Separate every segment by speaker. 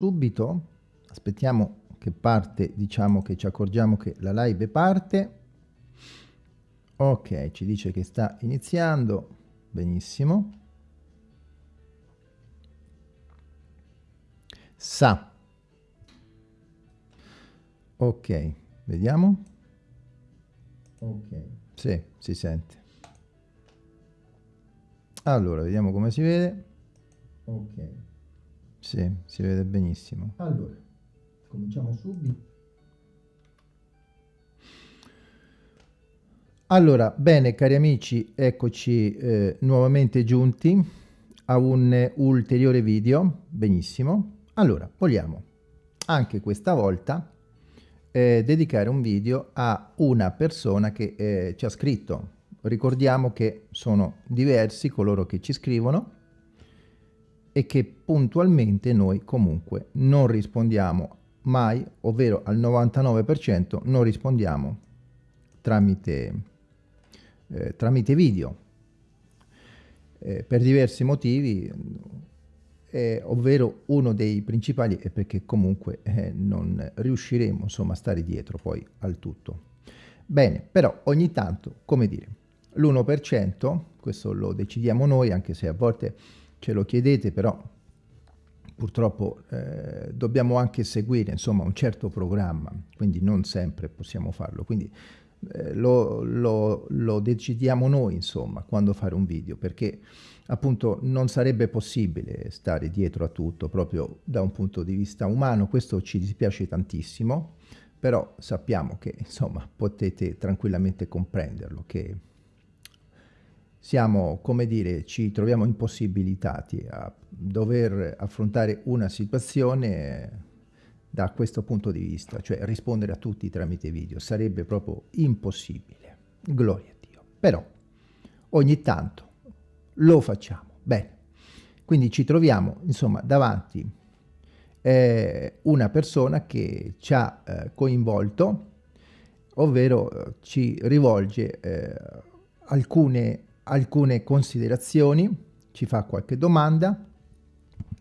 Speaker 1: subito, aspettiamo che parte, diciamo che ci accorgiamo che la live parte. Ok, ci dice che sta iniziando, benissimo. Sa. Ok, vediamo. Ok, sì, si sente. Allora, vediamo come si vede. Ok. Sì, si vede benissimo. Allora, cominciamo subito. Allora, bene cari amici, eccoci eh, nuovamente giunti a un ulteriore video. Benissimo. Allora, vogliamo anche questa volta eh, dedicare un video a una persona che eh, ci ha scritto. Ricordiamo che sono diversi coloro che ci scrivono e che puntualmente noi comunque non rispondiamo mai, ovvero al 99% non rispondiamo tramite, eh, tramite video. Eh, per diversi motivi, eh, ovvero uno dei principali è perché comunque eh, non riusciremo insomma a stare dietro poi al tutto. Bene, però ogni tanto, come dire, l'1%, questo lo decidiamo noi, anche se a volte ce lo chiedete, però purtroppo eh, dobbiamo anche seguire insomma un certo programma, quindi non sempre possiamo farlo, quindi eh, lo, lo, lo, decidiamo noi insomma quando fare un video, perché appunto non sarebbe possibile stare dietro a tutto proprio da un punto di vista umano, questo ci dispiace tantissimo, però sappiamo che insomma potete tranquillamente comprenderlo, che siamo, come dire, ci troviamo impossibilitati a dover affrontare una situazione da questo punto di vista, cioè rispondere a tutti tramite video, sarebbe proprio impossibile. Gloria a Dio. Però ogni tanto lo facciamo. Bene, quindi ci troviamo insomma davanti eh, una persona che ci ha eh, coinvolto, ovvero eh, ci rivolge eh, alcune alcune considerazioni, ci fa qualche domanda,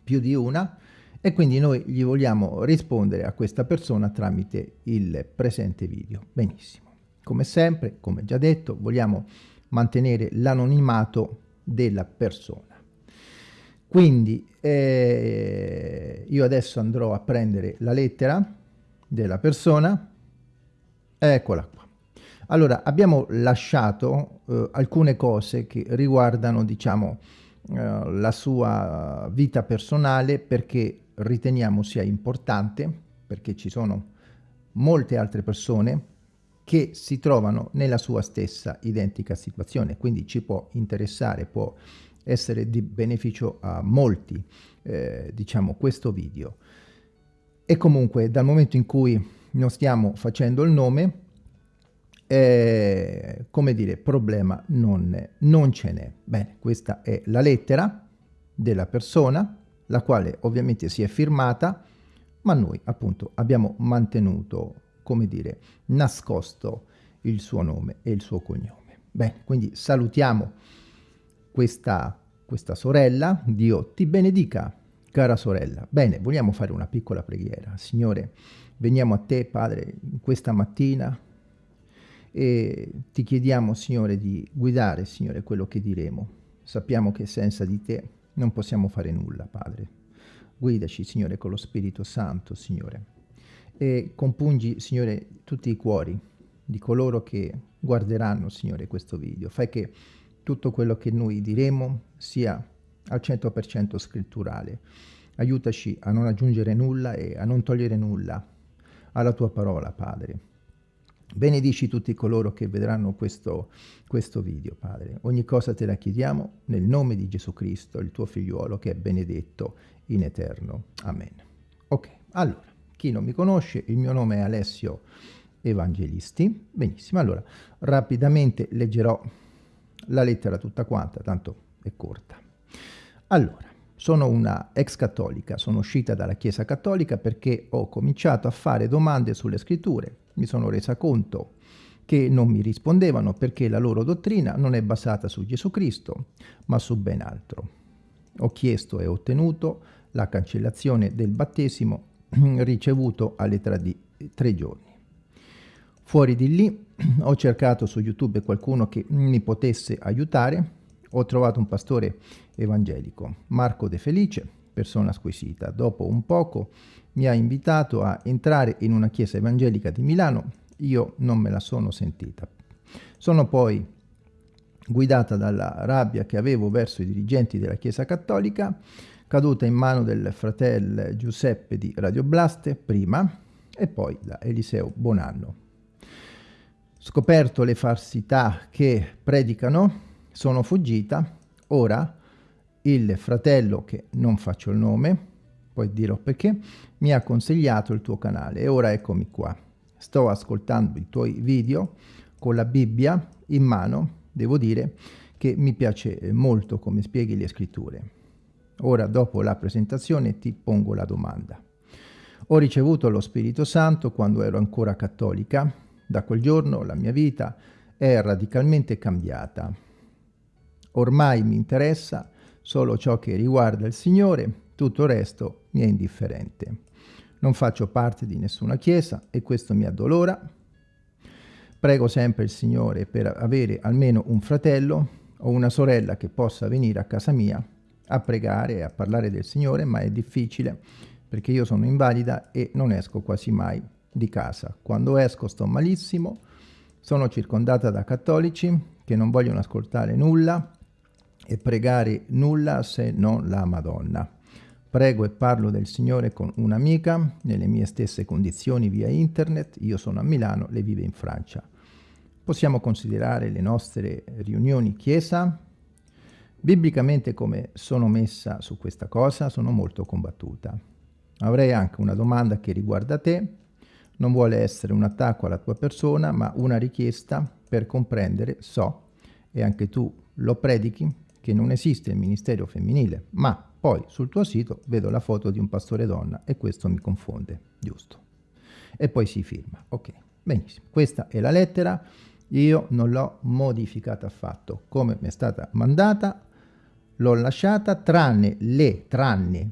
Speaker 1: più di una, e quindi noi gli vogliamo rispondere a questa persona tramite il presente video. Benissimo. Come sempre, come già detto, vogliamo mantenere l'anonimato della persona. Quindi eh, io adesso andrò a prendere la lettera della persona, eccola qua. Allora, abbiamo lasciato eh, alcune cose che riguardano, diciamo, eh, la sua vita personale perché riteniamo sia importante, perché ci sono molte altre persone che si trovano nella sua stessa identica situazione, quindi ci può interessare, può essere di beneficio a molti, eh, diciamo, questo video. E comunque dal momento in cui non stiamo facendo il nome, eh, come dire, problema non, non ce n'è. Bene, questa è la lettera della persona, la quale ovviamente si è firmata, ma noi appunto abbiamo mantenuto, come dire, nascosto il suo nome e il suo cognome. Bene, quindi salutiamo questa, questa sorella, Dio ti benedica, cara sorella. Bene, vogliamo fare una piccola preghiera. Signore, veniamo a te, Padre, questa mattina e ti chiediamo, Signore, di guidare, Signore, quello che diremo. Sappiamo che senza di te non possiamo fare nulla, Padre. Guidaci, Signore, con lo Spirito Santo, Signore. E compungi, Signore, tutti i cuori di coloro che guarderanno, Signore, questo video. Fai che tutto quello che noi diremo sia al 100% scritturale. Aiutaci a non aggiungere nulla e a non togliere nulla alla tua parola, Padre. Benedici tutti coloro che vedranno questo, questo video, Padre. Ogni cosa te la chiediamo nel nome di Gesù Cristo, il tuo figliuolo, che è benedetto in eterno. Amen. Ok, allora, chi non mi conosce, il mio nome è Alessio Evangelisti. Benissimo, allora, rapidamente leggerò la lettera tutta quanta, tanto è corta. Allora, sono una ex cattolica, sono uscita dalla Chiesa cattolica perché ho cominciato a fare domande sulle scritture mi sono resa conto che non mi rispondevano perché la loro dottrina non è basata su Gesù Cristo, ma su ben altro. Ho chiesto e ottenuto la cancellazione del battesimo ricevuto all'età di tre giorni. Fuori di lì ho cercato su YouTube qualcuno che mi potesse aiutare, ho trovato un pastore evangelico, Marco De Felice, persona squisita. Dopo un poco mi ha invitato a entrare in una chiesa evangelica di Milano, io non me la sono sentita. Sono poi guidata dalla rabbia che avevo verso i dirigenti della Chiesa Cattolica, caduta in mano del fratello Giuseppe di Radio Blaste prima e poi da Eliseo Bonanno. Scoperto le falsità che predicano, sono fuggita, ora il fratello, che non faccio il nome, poi dirò perché, mi ha consigliato il tuo canale e ora eccomi qua. Sto ascoltando i tuoi video con la Bibbia in mano, devo dire che mi piace molto come spieghi le scritture. Ora, dopo la presentazione, ti pongo la domanda. Ho ricevuto lo Spirito Santo quando ero ancora cattolica. Da quel giorno la mia vita è radicalmente cambiata. Ormai mi interessa solo ciò che riguarda il Signore, tutto il resto mi è indifferente. Non faccio parte di nessuna chiesa e questo mi addolora. Prego sempre il Signore per avere almeno un fratello o una sorella che possa venire a casa mia a pregare e a parlare del Signore, ma è difficile perché io sono invalida e non esco quasi mai di casa. Quando esco sto malissimo, sono circondata da cattolici che non vogliono ascoltare nulla e pregare nulla se non la Madonna. Prego e parlo del Signore con un'amica nelle mie stesse condizioni via internet, io sono a Milano, lei vive in Francia. Possiamo considerare le nostre riunioni chiesa? Biblicamente come sono messa su questa cosa? Sono molto combattuta. Avrei anche una domanda che riguarda te, non vuole essere un attacco alla tua persona, ma una richiesta per comprendere, so, e anche tu lo predichi, che non esiste il ministero femminile, ma poi sul tuo sito vedo la foto di un pastore donna e questo mi confonde, giusto? E poi si firma, ok, benissimo. Questa è la lettera, io non l'ho modificata affatto, come mi è stata mandata, l'ho lasciata tranne le, tranne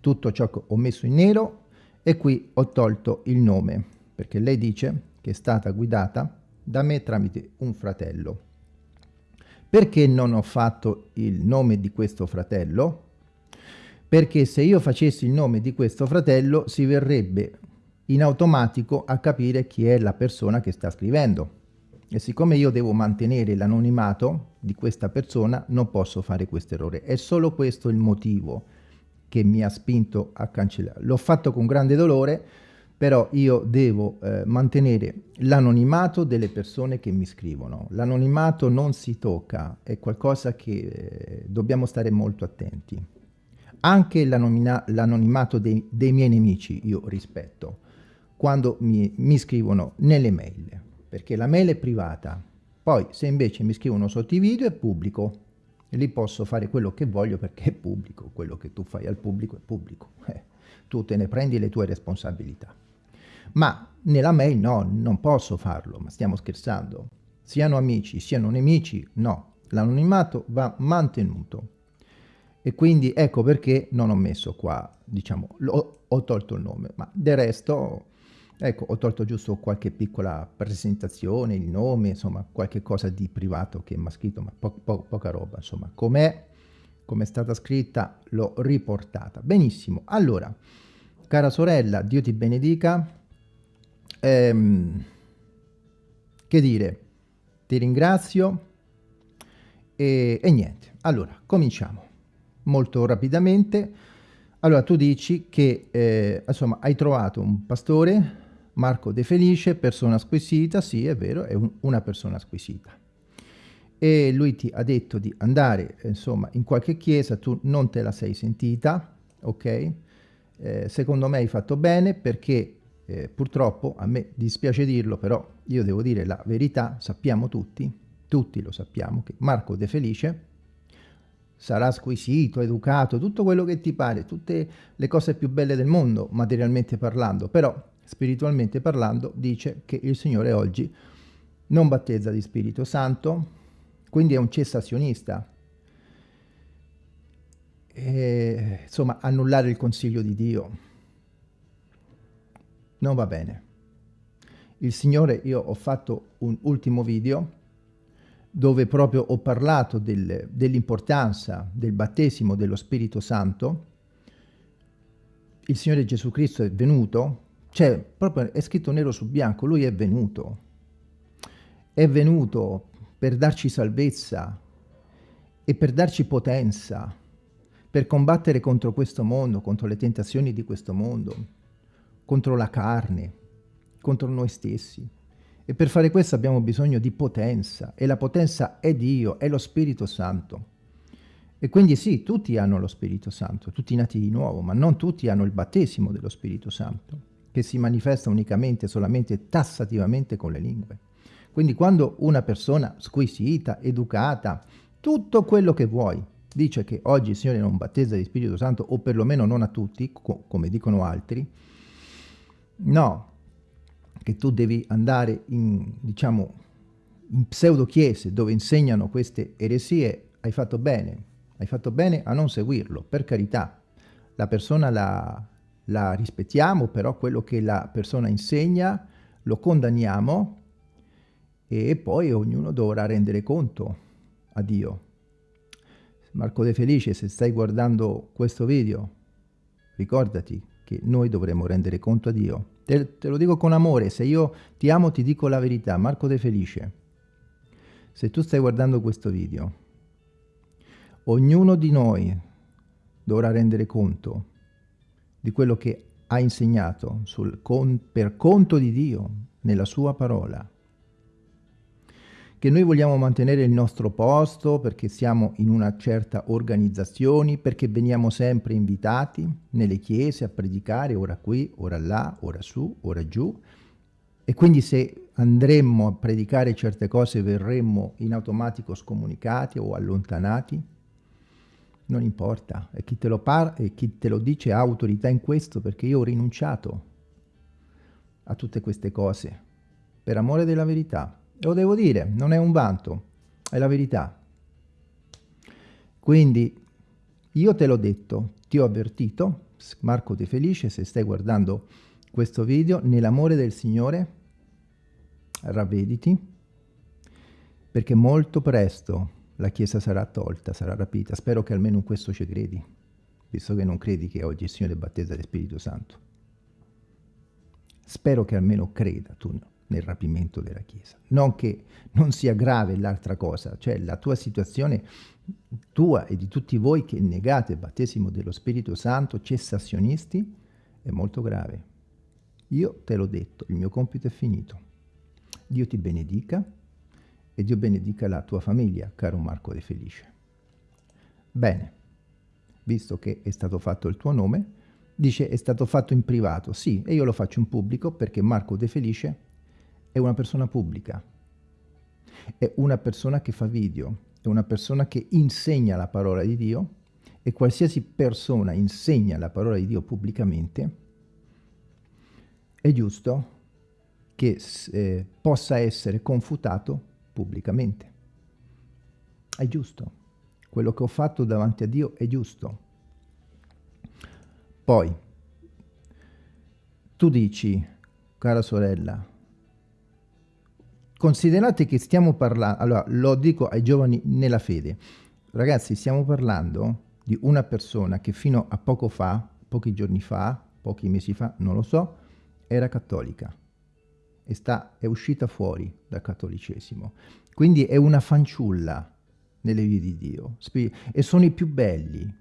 Speaker 1: tutto ciò che ho messo in nero e qui ho tolto il nome, perché lei dice che è stata guidata da me tramite un fratello. Perché non ho fatto il nome di questo fratello? Perché se io facessi il nome di questo fratello si verrebbe in automatico a capire chi è la persona che sta scrivendo. E siccome io devo mantenere l'anonimato di questa persona, non posso fare questo errore. È solo questo il motivo che mi ha spinto a cancellare. L'ho fatto con grande dolore, però io devo eh, mantenere l'anonimato delle persone che mi scrivono. L'anonimato non si tocca, è qualcosa che eh, dobbiamo stare molto attenti. Anche l'anonimato dei, dei, miei nemici io rispetto quando mi, mi scrivono nelle mail, perché la mail è privata. Poi se invece mi scrivono sotto i video è pubblico, e lì posso fare quello che voglio perché è pubblico, quello che tu fai al pubblico è pubblico. Eh, tu te ne prendi le tue responsabilità. Ma nella mail no, non posso farlo, ma stiamo scherzando. Siano amici, siano nemici, no. L'anonimato va mantenuto. E quindi ecco perché non ho messo qua, diciamo, ho, ho tolto il nome, ma del resto, ecco, ho tolto giusto qualche piccola presentazione, il nome, insomma, qualche cosa di privato che mi ha scritto, ma po po poca roba, insomma, com'è, come è stata scritta, l'ho riportata. Benissimo, allora, cara sorella, Dio ti benedica, Ehm, che dire, ti ringrazio e, e niente. Allora, cominciamo molto rapidamente. Allora, tu dici che, eh, insomma, hai trovato un pastore, Marco De Felice, persona squisita, sì, è vero, è un, una persona squisita. E lui ti ha detto di andare, insomma, in qualche chiesa, tu non te la sei sentita, ok? Eh, secondo me hai fatto bene perché eh, purtroppo, a me dispiace dirlo, però io devo dire la verità, sappiamo tutti, tutti lo sappiamo, che Marco De Felice sarà squisito, educato, tutto quello che ti pare, tutte le cose più belle del mondo, materialmente parlando, però spiritualmente parlando dice che il Signore oggi non battezza di Spirito Santo, quindi è un cessazionista. e, insomma, annullare il consiglio di Dio non va bene. Il Signore, io ho fatto un ultimo video dove proprio ho parlato del, dell'importanza del battesimo dello Spirito Santo. Il Signore Gesù Cristo è venuto, cioè proprio è scritto nero su bianco, Lui è venuto. È venuto per darci salvezza e per darci potenza, per combattere contro questo mondo, contro le tentazioni di questo mondo, contro la carne, contro noi stessi. E per fare questo abbiamo bisogno di potenza, e la potenza è Dio, è lo Spirito Santo. E quindi sì, tutti hanno lo Spirito Santo, tutti nati di nuovo, ma non tutti hanno il battesimo dello Spirito Santo, che si manifesta unicamente, solamente, tassativamente con le lingue. Quindi quando una persona squisita, educata, tutto quello che vuoi, dice che oggi il Signore non battezza di Spirito Santo, o perlomeno non a tutti, co come dicono altri, no, che tu devi andare in, diciamo, in pseudo chiese dove insegnano queste eresie, hai fatto bene, hai fatto bene a non seguirlo, per carità. La persona la, la rispettiamo, però quello che la persona insegna lo condanniamo e poi ognuno dovrà rendere conto a Dio. Marco De Felice, se stai guardando questo video, ricordati che noi dovremo rendere conto a Dio. Te, te, lo dico con amore, se io ti amo ti dico la verità, Marco De Felice. Se tu stai guardando questo video, ognuno di noi dovrà rendere conto di quello che ha insegnato sul, con, per conto di Dio nella sua parola che noi vogliamo mantenere il nostro posto perché siamo in una certa organizzazione, perché veniamo sempre invitati nelle chiese a predicare, ora qui, ora là, ora su, ora giù, e quindi se andremmo a predicare certe cose verremmo in automatico scomunicati o allontanati, non importa, e chi te lo, e chi te lo dice ha autorità in questo perché io ho rinunciato a tutte queste cose. Per amore della verità. Lo devo dire, non è un vanto, è la verità. Quindi io te l'ho detto, ti ho avvertito, Marco De Felice, se stai guardando questo video, nell'amore del Signore, ravvediti, perché molto presto la Chiesa sarà tolta, sarà rapita. Spero che almeno in questo ci credi, visto che non credi che oggi il Signore battezza del Spirito Santo. Spero che almeno creda tu no nel rapimento della Chiesa. Non che non sia grave l'altra cosa, cioè la tua situazione, tua e di tutti voi che negate il battesimo dello Spirito Santo, cessazionisti, è molto grave. Io te l'ho detto, il mio compito è finito. Dio ti benedica e Dio benedica la tua famiglia, caro Marco De Felice. Bene, visto che è stato fatto il tuo nome, dice è stato fatto in privato. Sì, e io lo faccio in pubblico perché Marco De Felice è una persona pubblica, è una persona che fa video, è una persona che insegna la parola di Dio e qualsiasi persona insegna la parola di Dio pubblicamente, è giusto che eh, possa essere confutato pubblicamente. È giusto. Quello che ho fatto davanti a Dio è giusto. Poi, tu dici, cara sorella, Considerate che stiamo parlando, allora lo dico ai giovani nella fede, ragazzi stiamo parlando di una persona che fino a poco fa, pochi giorni fa, pochi mesi fa, non lo so, era cattolica e sta, è uscita fuori dal cattolicesimo. Quindi è una fanciulla nelle vie di Dio. E sono i più belli,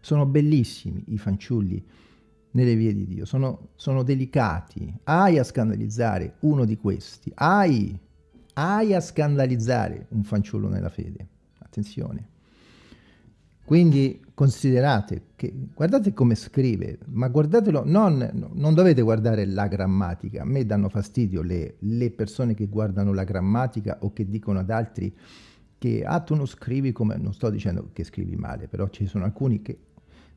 Speaker 1: sono bellissimi i fanciulli nelle vie di Dio, sono, sono delicati. Hai a scandalizzare uno di questi, hai, hai a scandalizzare un fanciullo nella fede. Attenzione. Quindi considerate che, guardate come scrive, ma guardatelo, non, non dovete guardare la grammatica, a me danno fastidio le, le, persone che guardano la grammatica o che dicono ad altri che ah tu non scrivi come, non sto dicendo che scrivi male, però ci sono alcuni che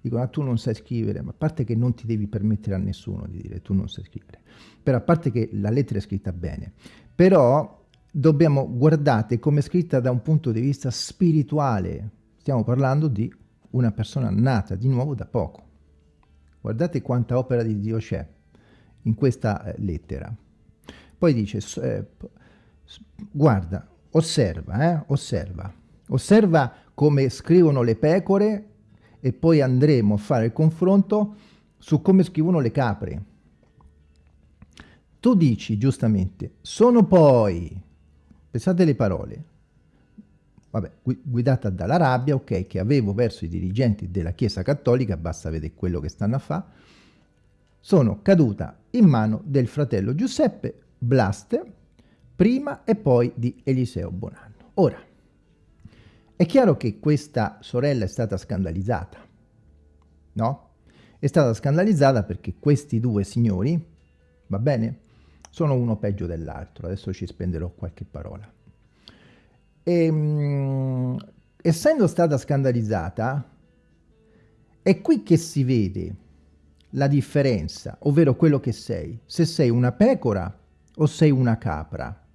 Speaker 1: dicono ah, tu non sai scrivere, ma a parte che non ti devi permettere a nessuno di dire tu non sai scrivere, però a parte che la lettera è scritta bene, però dobbiamo guardare come è scritta da un punto di vista spirituale, stiamo parlando di una persona nata di nuovo da poco. Guardate quanta opera di Dio c'è in questa eh, lettera. Poi dice, eh, guarda, osserva, eh, osserva, osserva come scrivono le pecore e poi andremo a fare il confronto su come scrivono le capre. Tu dici giustamente, sono poi, pensate le parole, vabbè, guidata dalla rabbia, ok, che avevo verso i dirigenti della Chiesa Cattolica, basta vedere quello che stanno a fare, sono caduta in mano del fratello Giuseppe Blaste, prima e poi di Eliseo Bonanno. Ora, è chiaro che questa sorella è stata scandalizzata, no? È stata scandalizzata perché questi due signori, va bene, sono uno peggio dell'altro. Adesso ci spenderò qualche parola. E, ehm, mh, essendo stata scandalizzata, è qui che si vede la differenza, ovvero quello che sei, se sei una pecora o sei una capra.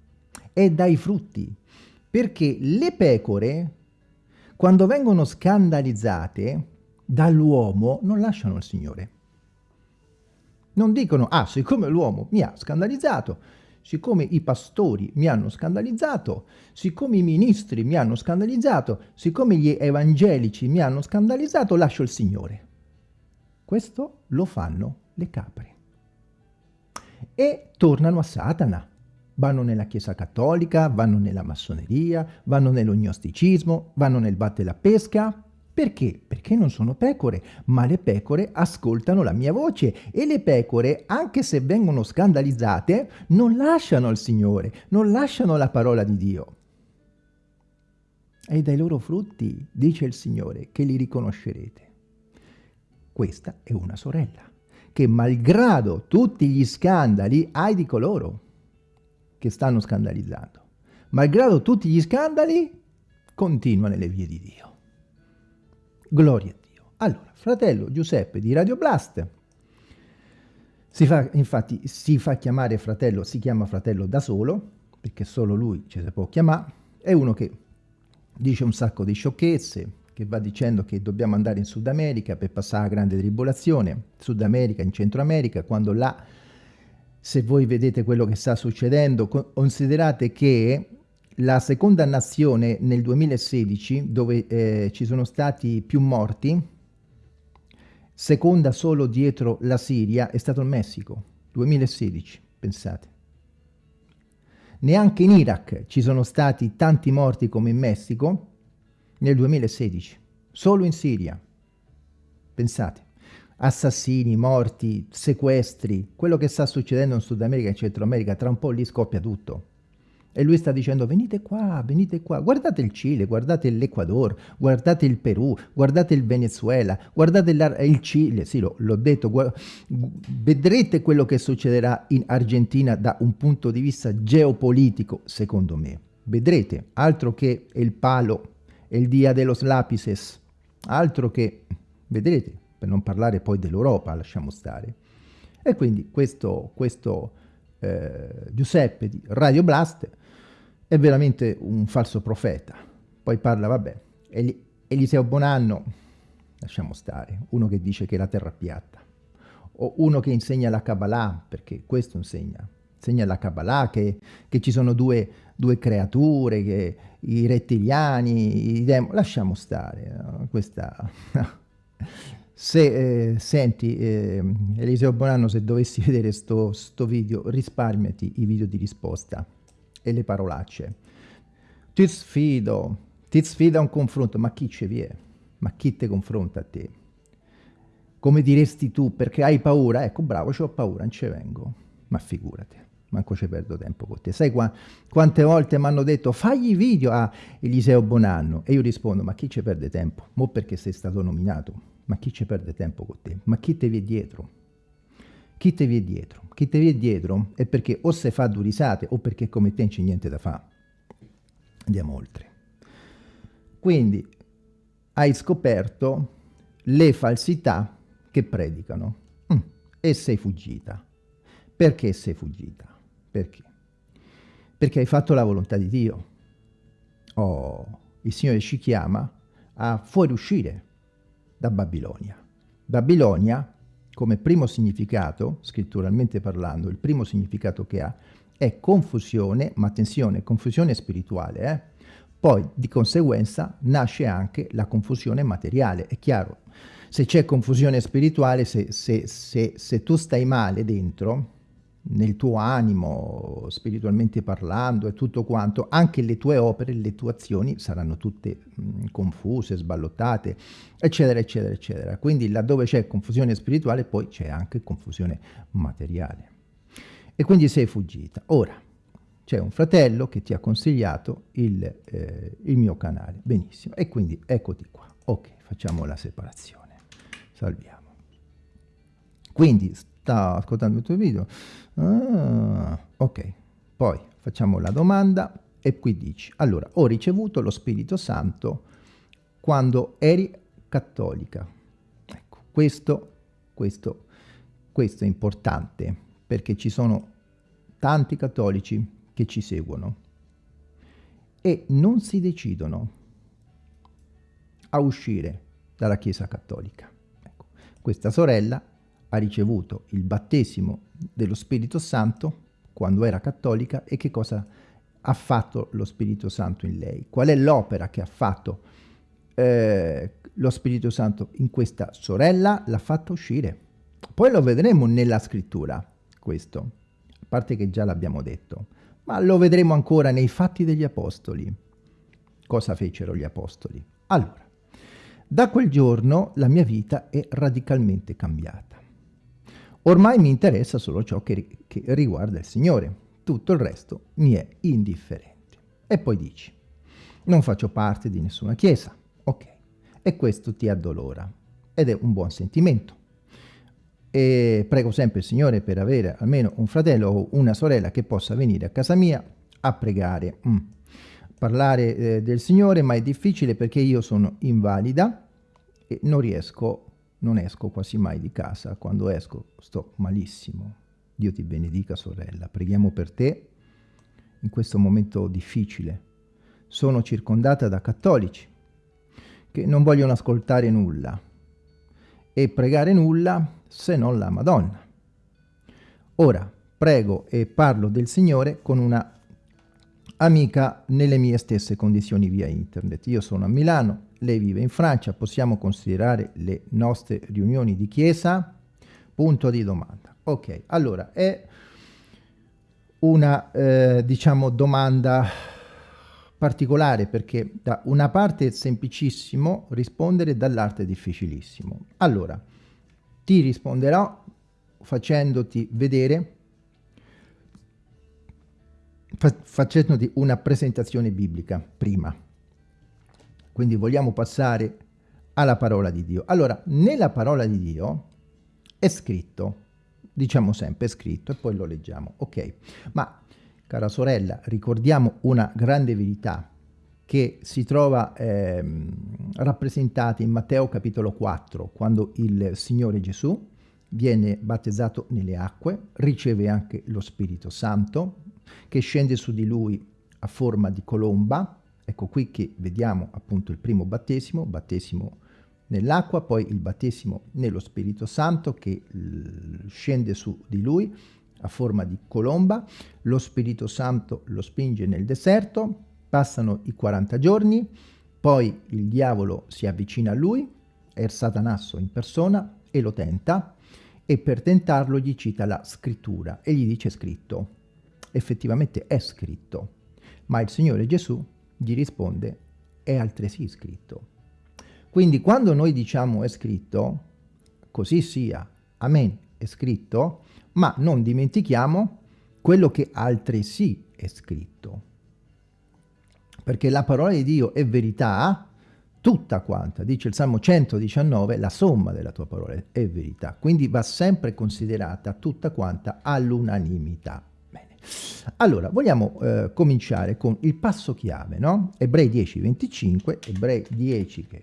Speaker 1: È dai frutti, perché le pecore, quando vengono scandalizzate dall'uomo, non lasciano il Signore. Non dicono, ah, siccome l'uomo mi ha scandalizzato, siccome i pastori mi hanno scandalizzato, siccome i ministri mi hanno scandalizzato, siccome gli evangelici mi hanno scandalizzato, lascio il Signore. Questo lo fanno le capre. E tornano a Satana. Vanno nella Chiesa Cattolica, vanno nella massoneria, vanno nell'ognosticismo, vanno nel batte la pesca. Perché? Perché non sono pecore, ma le pecore ascoltano la mia voce e le pecore, anche se vengono scandalizzate, non lasciano il Signore, non lasciano la parola di Dio. E dai loro frutti, dice il Signore, che li riconoscerete. Questa è una sorella che malgrado tutti gli scandali hai di coloro che stanno scandalizzando. Malgrado tutti gli scandali continua nelle vie di Dio. Gloria a Dio. Allora, fratello Giuseppe di Radio Blast, si fa, infatti si fa chiamare fratello, si chiama fratello da solo, perché solo lui ci si può chiamare, è uno che dice un sacco di sciocchezze, che va dicendo che dobbiamo andare in Sud America per passare la grande tribolazione, Sud America, in Centro America, quando là, se voi vedete quello che sta succedendo, considerate che la seconda nazione nel 2016, dove eh, ci sono stati più morti, seconda solo dietro la Siria, è stato il Messico, 2016, pensate. Neanche in Iraq ci sono stati tanti morti come in Messico, nel 2016, solo in Siria. Pensate, assassini, morti, sequestri, quello che sta succedendo in Sud America e in Centro America, tra un po' lì scoppia tutto. E lui sta dicendo venite qua, venite qua, guardate il Cile, guardate l'Ecuador, guardate il Perù, guardate il Venezuela, guardate il Cile, sì l'ho detto, vedrete quello che succederà in Argentina da un punto di vista geopolitico, secondo me. Vedrete, altro che il palo il Dia de los Lapises, altro che, vedrete, per non parlare poi dell'Europa, lasciamo stare. E quindi questo, questo eh, Giuseppe di Radio Blast è veramente un falso profeta. Poi parla, vabbè, Eliseo Bonanno, lasciamo stare, uno che dice che la terra è piatta, o uno che insegna la Kabbalah, perché questo insegna, insegna la Kabbalah, che, che ci sono due, due creature, che, i rettiliani, i demoni, lasciamo stare, no? questa... se eh, senti, eh, Eliseo Bonanno, se dovessi vedere sto, sto video, risparmiati i video di risposta e le parolacce. Ti sfido, ti sfido a un confronto, ma chi ce vi è? Ma chi ti confronta a te? Come diresti tu, perché hai paura? Ecco, bravo, ho paura, non ci vengo. Ma figurati manco ci perdo tempo con te. Sai qua, quante volte mi hanno detto fagli video a Eliseo Bonanno e io rispondo ma chi ci perde tempo? Mo perché sei stato nominato, ma chi ci perde tempo con te? Ma chi te vi è dietro? Chi te vi è dietro? Chi te vi è dietro è perché o se fa due risate o perché come te non c'è niente da fare. Andiamo oltre. Quindi hai scoperto le falsità che predicano mm. e sei fuggita. Perché sei fuggita? Perché? Perché hai fatto la volontà di Dio. Oh, il Signore ci chiama a fuoriuscire da Babilonia. Babilonia, come primo significato, scritturalmente parlando, il primo significato che ha è confusione, ma attenzione, confusione spirituale, eh? poi di conseguenza nasce anche la confusione materiale, è chiaro, se c'è confusione spirituale, se, se, se, se tu stai male dentro, nel tuo animo, spiritualmente parlando e tutto quanto, anche le tue opere, le tue azioni saranno tutte mh, confuse, sballottate, eccetera, eccetera, eccetera. Quindi laddove c'è confusione spirituale, poi c'è anche confusione materiale. E quindi sei fuggita. Ora, c'è un fratello che ti ha consigliato il, eh, il mio canale. Benissimo. E quindi eccoti qua. Ok, facciamo la separazione. Salviamo. Quindi sta ascoltando il tuo video. Ah, ok, poi facciamo la domanda e qui dici, allora, ho ricevuto lo Spirito Santo quando eri cattolica. Ecco, questo, questo, questo è importante perché ci sono tanti cattolici che ci seguono e non si decidono a uscire dalla Chiesa Cattolica. Ecco, questa sorella ha ricevuto il battesimo dello Spirito Santo quando era cattolica e che cosa ha fatto lo Spirito Santo in lei. Qual è l'opera che ha fatto eh, lo Spirito Santo in questa sorella? L'ha fatta uscire. Poi lo vedremo nella scrittura, questo, a parte che già l'abbiamo detto, ma lo vedremo ancora nei fatti degli apostoli. Cosa fecero gli apostoli? Allora, da quel giorno la mia vita è radicalmente cambiata. Ormai mi interessa solo ciò che, che riguarda il Signore, tutto il resto mi è indifferente. E poi dici, non faccio parte di nessuna chiesa, ok, e questo ti addolora, ed è un buon sentimento. E prego sempre il Signore per avere almeno un fratello o una sorella che possa venire a casa mia a pregare. Mm. Parlare eh, del Signore, ma è difficile perché io sono invalida e non riesco non esco quasi mai di casa, quando esco sto malissimo. Dio ti benedica sorella, preghiamo per te in questo momento difficile. Sono circondata da cattolici che non vogliono ascoltare nulla e pregare nulla se non la Madonna. Ora prego e parlo del Signore con una amica nelle mie stesse condizioni via internet. Io sono a Milano, lei vive in Francia, possiamo considerare le nostre riunioni di chiesa? Punto di domanda. Ok, allora è una, eh, diciamo, domanda particolare perché da una parte è semplicissimo rispondere, dall'altra è difficilissimo. Allora, ti risponderò facendoti vedere, fa facendoti una presentazione biblica prima quindi vogliamo passare alla parola di Dio. Allora, nella parola di Dio è scritto, diciamo sempre è scritto e poi lo leggiamo, ok? Ma, cara sorella, ricordiamo una grande verità che si trova eh, rappresentata in Matteo capitolo 4, quando il Signore Gesù viene battezzato nelle acque, riceve anche lo Spirito Santo, che scende su di lui a forma di colomba, Ecco qui che vediamo appunto il primo battesimo, battesimo nell'acqua, poi il battesimo nello Spirito Santo che scende su di lui a forma di colomba, lo Spirito Santo lo spinge nel deserto, passano i 40 giorni, poi il diavolo si avvicina a lui, è il Satanasso in persona e lo tenta e per tentarlo gli cita la scrittura e gli dice scritto. Effettivamente è scritto, ma il Signore Gesù gli risponde è altresì scritto. Quindi quando noi diciamo è scritto, così sia, amen, è scritto, ma non dimentichiamo quello che altresì è scritto. Perché la parola di Dio è verità tutta quanta, dice il Salmo 119, la somma della tua parola è verità, quindi va sempre considerata tutta quanta all'unanimità. Allora, vogliamo eh, cominciare con il passo chiave, no? Ebrei 10, 25, Ebrei 10, che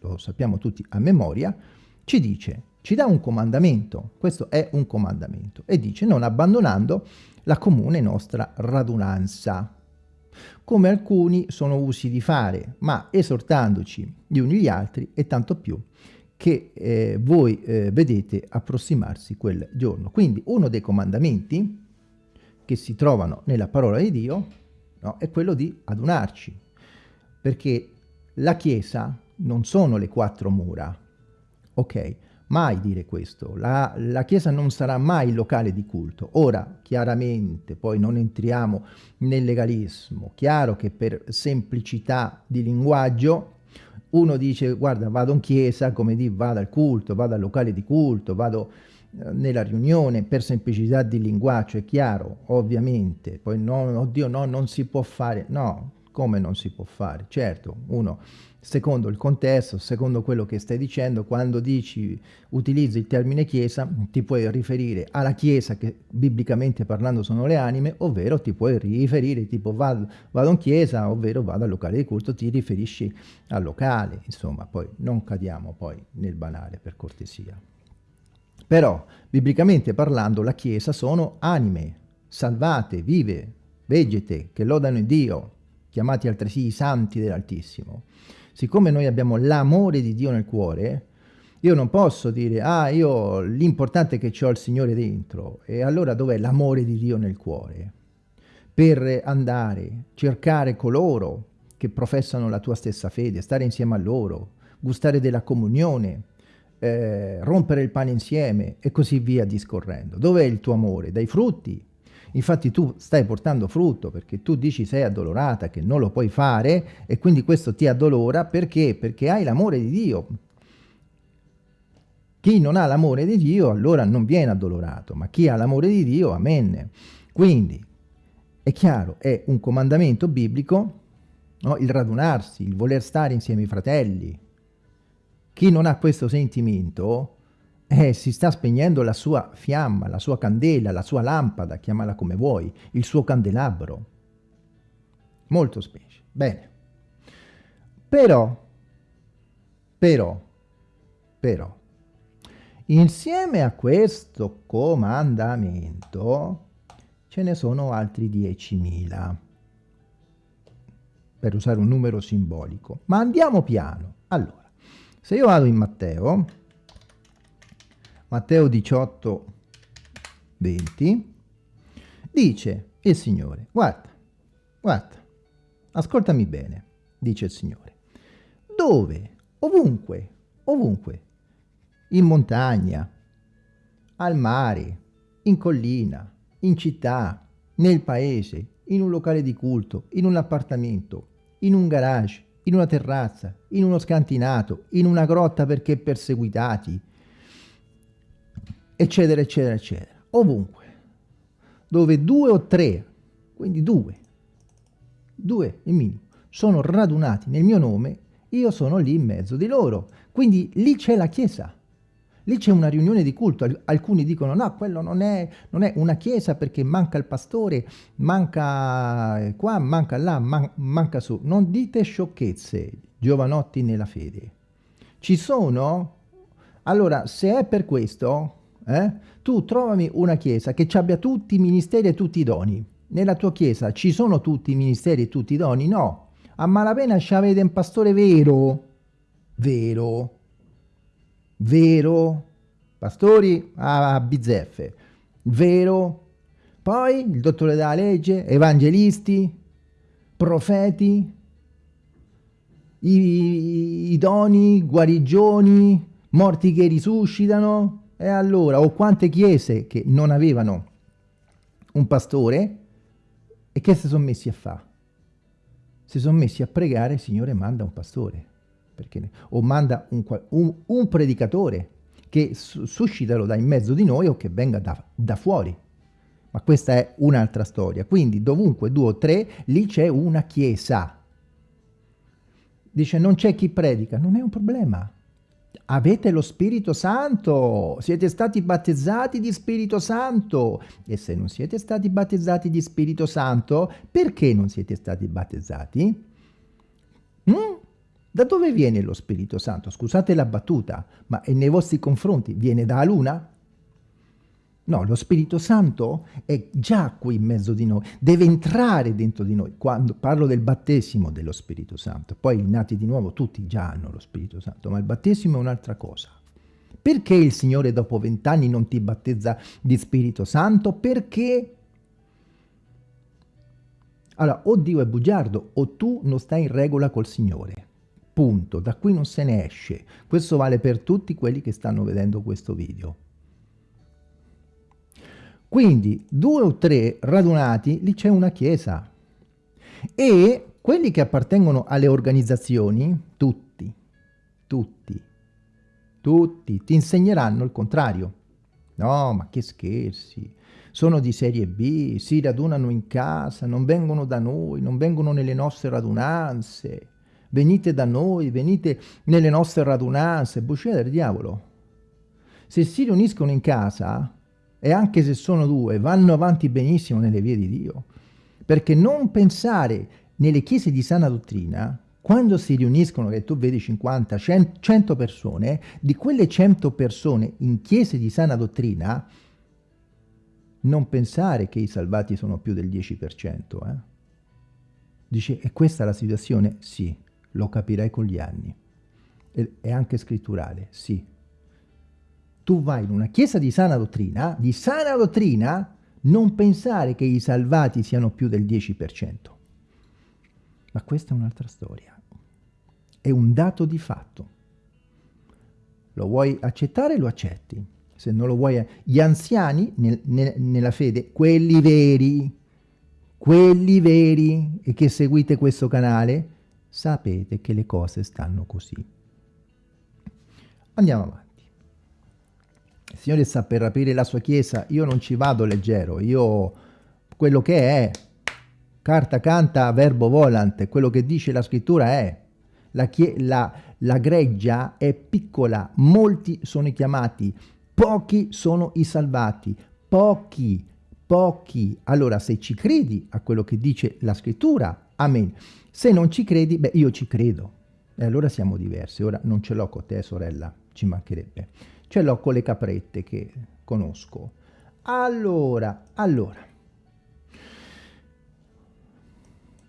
Speaker 1: lo sappiamo tutti a memoria, ci dice, ci dà un comandamento, questo è un comandamento, e dice non abbandonando la comune nostra radunanza. come alcuni sono usi di fare, ma esortandoci gli uni gli altri e tanto più che eh, voi eh, vedete approssimarsi quel giorno. Quindi uno dei comandamenti che si trovano nella parola di Dio no, è quello di adunarci, perché la Chiesa non sono le quattro mura, ok? Mai dire questo, la, la Chiesa non sarà mai il locale di culto. Ora, chiaramente, poi non entriamo nel legalismo, chiaro che per semplicità di linguaggio uno dice guarda vado in chiesa, come di vado al culto, vado al locale di culto, vado nella riunione per semplicità di linguaggio, è chiaro, ovviamente, poi no, oddio no, non si può fare, no, come non si può fare? Certo, uno, secondo il contesto, secondo quello che stai dicendo, quando dici, utilizzi il termine chiesa, ti puoi riferire alla chiesa che biblicamente parlando sono le anime, ovvero ti puoi riferire tipo vado, vado in chiesa, ovvero vado al locale di culto, ti riferisci al locale, insomma, poi non cadiamo poi nel banale per cortesia. Però, biblicamente parlando, la chiesa sono anime, salvate, vive, vegete, che lodano Dio, chiamati altresì i santi dell'Altissimo. Siccome noi abbiamo l'amore di Dio nel cuore, io non posso dire, ah, io l'importante è che ho il Signore dentro, e allora dov'è l'amore di Dio nel cuore? Per andare, cercare coloro che professano la tua stessa fede, stare insieme a loro, gustare della comunione, eh, rompere il pane insieme e così via discorrendo. Dov'è il tuo amore? Dai frutti, Infatti tu stai portando frutto perché tu dici sei addolorata, che non lo puoi fare e quindi questo ti addolora perché? Perché hai l'amore di Dio. Chi non ha l'amore di Dio allora non viene addolorato, ma chi ha l'amore di Dio, amen. Quindi è chiaro, è un comandamento biblico no? il radunarsi, il voler stare insieme ai fratelli. Chi non ha questo sentimento eh, si sta spegnendo la sua fiamma, la sua candela, la sua lampada, chiamala come vuoi, il suo candelabro. Molto specie. Bene. Però, però, però, insieme a questo comandamento ce ne sono altri 10.000 per usare un numero simbolico. Ma andiamo piano. Allora, se io vado in Matteo, Matteo 18, 20, dice il Signore, guarda, guarda, ascoltami bene, dice il Signore, dove, ovunque, ovunque, in montagna, al mare, in collina, in città, nel paese, in un locale di culto, in un appartamento, in un garage, in una terrazza, in uno scantinato, in una grotta perché perseguitati, eccetera, eccetera, eccetera. Ovunque. Dove due o tre, quindi due, due il minimo, sono radunati nel mio nome, io sono lì in mezzo di loro. Quindi lì c'è la Chiesa. Lì c'è una riunione di culto, alcuni dicono no, quello non è, non è, una chiesa perché manca il pastore, manca qua, manca là, man manca su. Non dite sciocchezze, giovanotti nella fede. Ci sono? Allora, se è per questo, eh? tu trovami una chiesa che abbia tutti i ministeri e tutti i doni. Nella tua chiesa ci sono tutti i ministeri e tutti i doni? No. A malapena ci avete un pastore vero. Vero. Vero. Pastori a bizzeffe. Vero. Poi il dottore della legge, evangelisti, profeti, i, doni, guarigioni, morti che risuscitano, e allora, o quante chiese che non avevano un pastore e che si sono messi a fare? Si sono messi a pregare, Signore manda un pastore, perché, o manda un, un, un predicatore che suscitalo da in mezzo di noi o che venga da, da fuori. Ma questa è un'altra storia. Quindi dovunque due o tre, lì c'è una chiesa. Dice non c'è chi predica, non è un problema avete lo Spirito Santo, siete stati battezzati di Spirito Santo e se non siete stati battezzati di Spirito Santo, perché non siete stati battezzati? Mm? Da dove viene lo Spirito Santo? Scusate la battuta, ma è nei vostri confronti viene dalla luna? No, lo Spirito Santo è già qui in mezzo di noi, deve entrare dentro di noi. Quando parlo del battesimo dello Spirito Santo, poi nati di nuovo tutti già hanno lo Spirito Santo, ma il battesimo è un'altra cosa. Perché il Signore dopo vent'anni non ti battezza di Spirito Santo? Perché allora, o Dio è bugiardo o tu non stai in regola col Signore. Punto. Da qui non se ne esce. Questo vale per tutti quelli che stanno vedendo questo video. Quindi due o tre radunati, lì c'è una chiesa. E quelli che appartengono alle organizzazioni, tutti, tutti, tutti, ti insegneranno il contrario. No, ma che scherzi, sono di serie B, si radunano in casa, non vengono da noi, non vengono nelle nostre radunanze, venite da noi, venite nelle nostre radunanze, buccia del diavolo. Se si riuniscono in casa, e anche se sono due, vanno avanti benissimo nelle vie di Dio. Perché non pensare nelle chiese di sana dottrina, quando si riuniscono, che tu vedi 50, 100 persone, di quelle 100 persone in chiese di sana dottrina, non pensare che i salvati sono più del 10%. Eh? Dice, è questa la situazione? Sì, lo capirai con gli anni. È anche scritturale, sì tu vai in una chiesa di sana dottrina, di sana dottrina, non pensare che i salvati siano più del 10%. Ma questa è un'altra storia. È un dato di fatto. Lo vuoi accettare, lo accetti. Se non lo vuoi... Gli anziani nel, nel, nella fede, quelli veri, quelli veri e che seguite questo canale, sapete che le cose stanno così. Andiamo avanti. Il Signore sta per aprire la sua chiesa, io non ci vado leggero, io quello che è, carta canta, verbo volant, quello che dice la scrittura è, la, la, la greggia è piccola, molti sono i chiamati, pochi sono i salvati, pochi, pochi. Allora se ci credi a quello che dice la scrittura, amen. Se non ci credi, beh io ci credo. E allora siamo diversi. Ora non ce l'ho con te sorella, ci mancherebbe ce l'ho con le caprette che conosco. Allora, allora,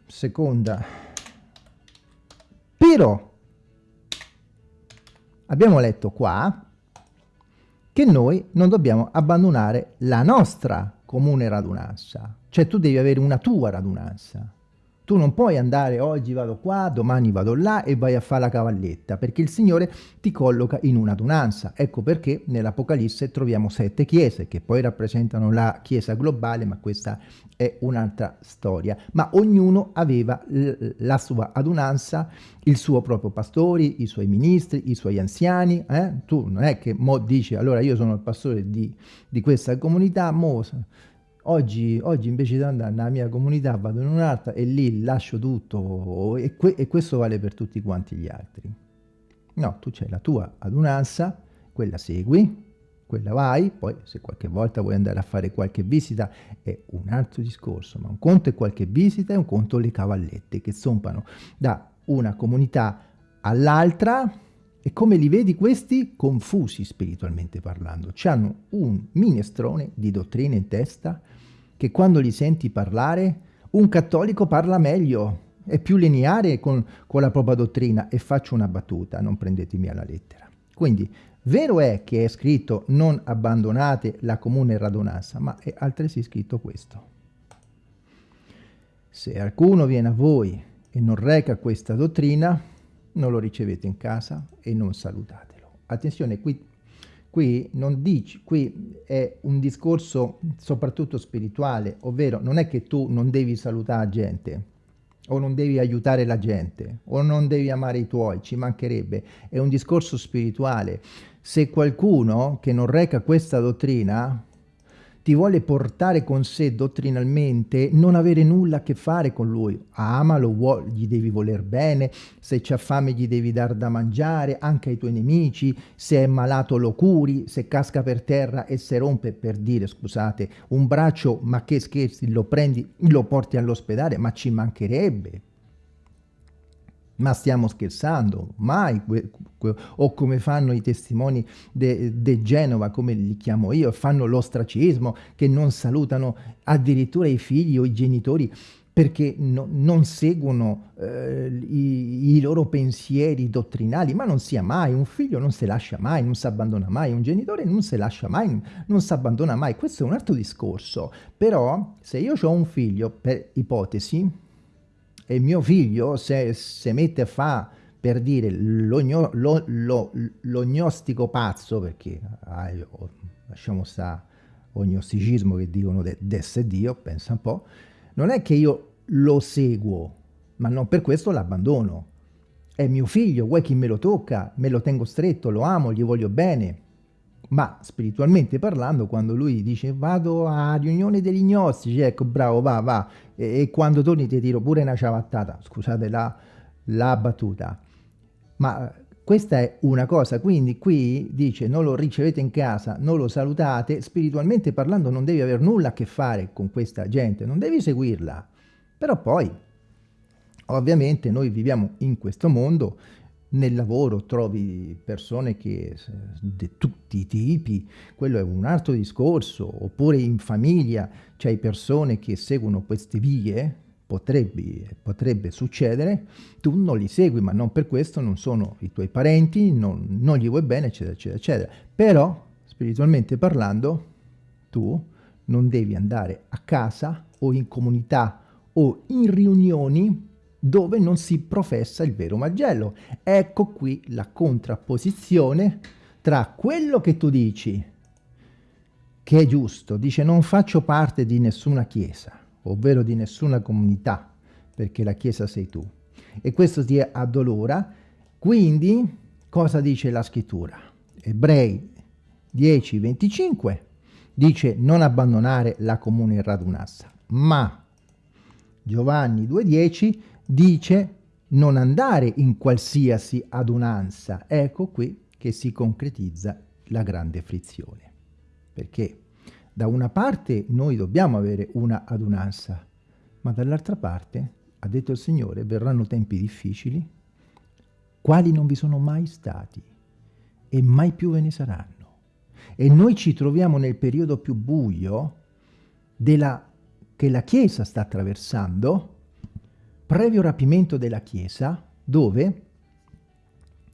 Speaker 1: seconda, però abbiamo letto qua che noi non dobbiamo abbandonare la nostra comune radunanza, cioè tu devi avere una tua radunanza. Tu non puoi andare oggi vado qua, domani vado là e vai a fare la cavalletta, perché il Signore ti colloca in un'adunanza. Ecco perché nell'Apocalisse troviamo sette chiese, che poi rappresentano la chiesa globale, ma questa è un'altra storia. Ma ognuno aveva la sua adunanza, il suo proprio pastore, i suoi ministri, i suoi anziani. Eh? Tu non è che mo dici, allora io sono il pastore di, di questa comunità, mo Oggi, oggi, invece di andare nella mia comunità vado in un'altra e lì lascio tutto e, que e, questo vale per tutti quanti gli altri. No, tu c'hai la tua adunanza, quella segui, quella vai, poi se qualche volta vuoi andare a fare qualche visita è un altro discorso, ma un conto è qualche visita e un conto le cavallette che zompano da una comunità all'altra e come li vedi questi? Confusi spiritualmente parlando, hanno un minestrone di dottrine in testa che quando li senti parlare, un cattolico parla meglio, è più lineare con, con la propria dottrina e faccio una battuta, non prendetemi alla lettera. Quindi, vero è che è scritto non abbandonate la comune radunanza, ma è altresì scritto questo. Se alcuno viene a voi e non reca questa dottrina, non lo ricevete in casa e non salutatelo. Attenzione, qui Qui non dici, qui è un discorso soprattutto spirituale, ovvero non è che tu non devi salutare la gente, o non devi aiutare la gente, o non devi amare i tuoi, ci mancherebbe. È un discorso spirituale. Se qualcuno che non reca questa dottrina ti vuole portare con sé dottrinalmente, non avere nulla a che fare con lui. Amalo, gli devi voler bene, se c'ha fame gli devi dar da mangiare, anche ai tuoi nemici, se è malato lo curi, se casca per terra e se rompe, per dire, scusate, un braccio, ma che scherzi, lo prendi, lo porti all'ospedale, ma ci mancherebbe. Ma stiamo scherzando? Mai? O come fanno i testimoni de, Genova, come li chiamo io, fanno l'ostracismo, che non salutano addirittura i figli o i genitori perché no, non seguono eh, i, i, loro pensieri dottrinali, ma non sia mai, un figlio non si lascia mai, non si abbandona mai, un genitore non si lascia mai, non si abbandona mai, questo è un altro discorso, però se io ho un figlio, per ipotesi, e mio figlio se, se mette a fa per dire l'ognostico pazzo, perché ah, io, lasciamo stare ognosticismo che dicono d'essere Dio, pensa un po', non è che io lo seguo, ma non per questo l'abbandono. È mio figlio, vuoi chi me lo tocca, me lo tengo stretto, lo amo, gli voglio bene. Ma spiritualmente parlando, quando lui dice vado a riunione degli gnostici, ecco bravo, va, va, e, e quando torni ti tiro pure una ciabattata, scusate la, la battuta. Ma questa è una cosa, quindi qui dice non lo ricevete in casa, non lo salutate, spiritualmente parlando non devi avere nulla a che fare con questa gente, non devi seguirla. Però poi, ovviamente noi viviamo in questo mondo, nel lavoro trovi persone che di tutti i tipi, quello è un altro discorso, oppure in famiglia c'hai persone che seguono queste vie, potrebbe, potrebbe, succedere, tu non li segui, ma non per questo non sono i tuoi parenti, non, non gli vuoi bene, eccetera, eccetera, eccetera. Però, spiritualmente parlando, tu non devi andare a casa o in comunità o in riunioni dove non si professa il vero Vangelo. Ecco qui la contrapposizione tra quello che tu dici, che è giusto, dice non faccio parte di nessuna chiesa, ovvero di nessuna comunità, perché la Chiesa sei tu. E questo ti addolora. Quindi, cosa dice la scrittura? Ebrei 10, 25 dice non abbandonare la comune radunanza, ma Giovanni 2,10 dice non andare in qualsiasi adunanza. Ecco qui che si concretizza la grande frizione. Perché da una parte noi dobbiamo avere una adunanza, ma dall'altra parte, ha detto il Signore, verranno tempi difficili, quali non vi sono mai stati e mai più ve ne saranno. E noi ci troviamo nel periodo più buio della, che la Chiesa sta attraversando, previo rapimento della Chiesa, dove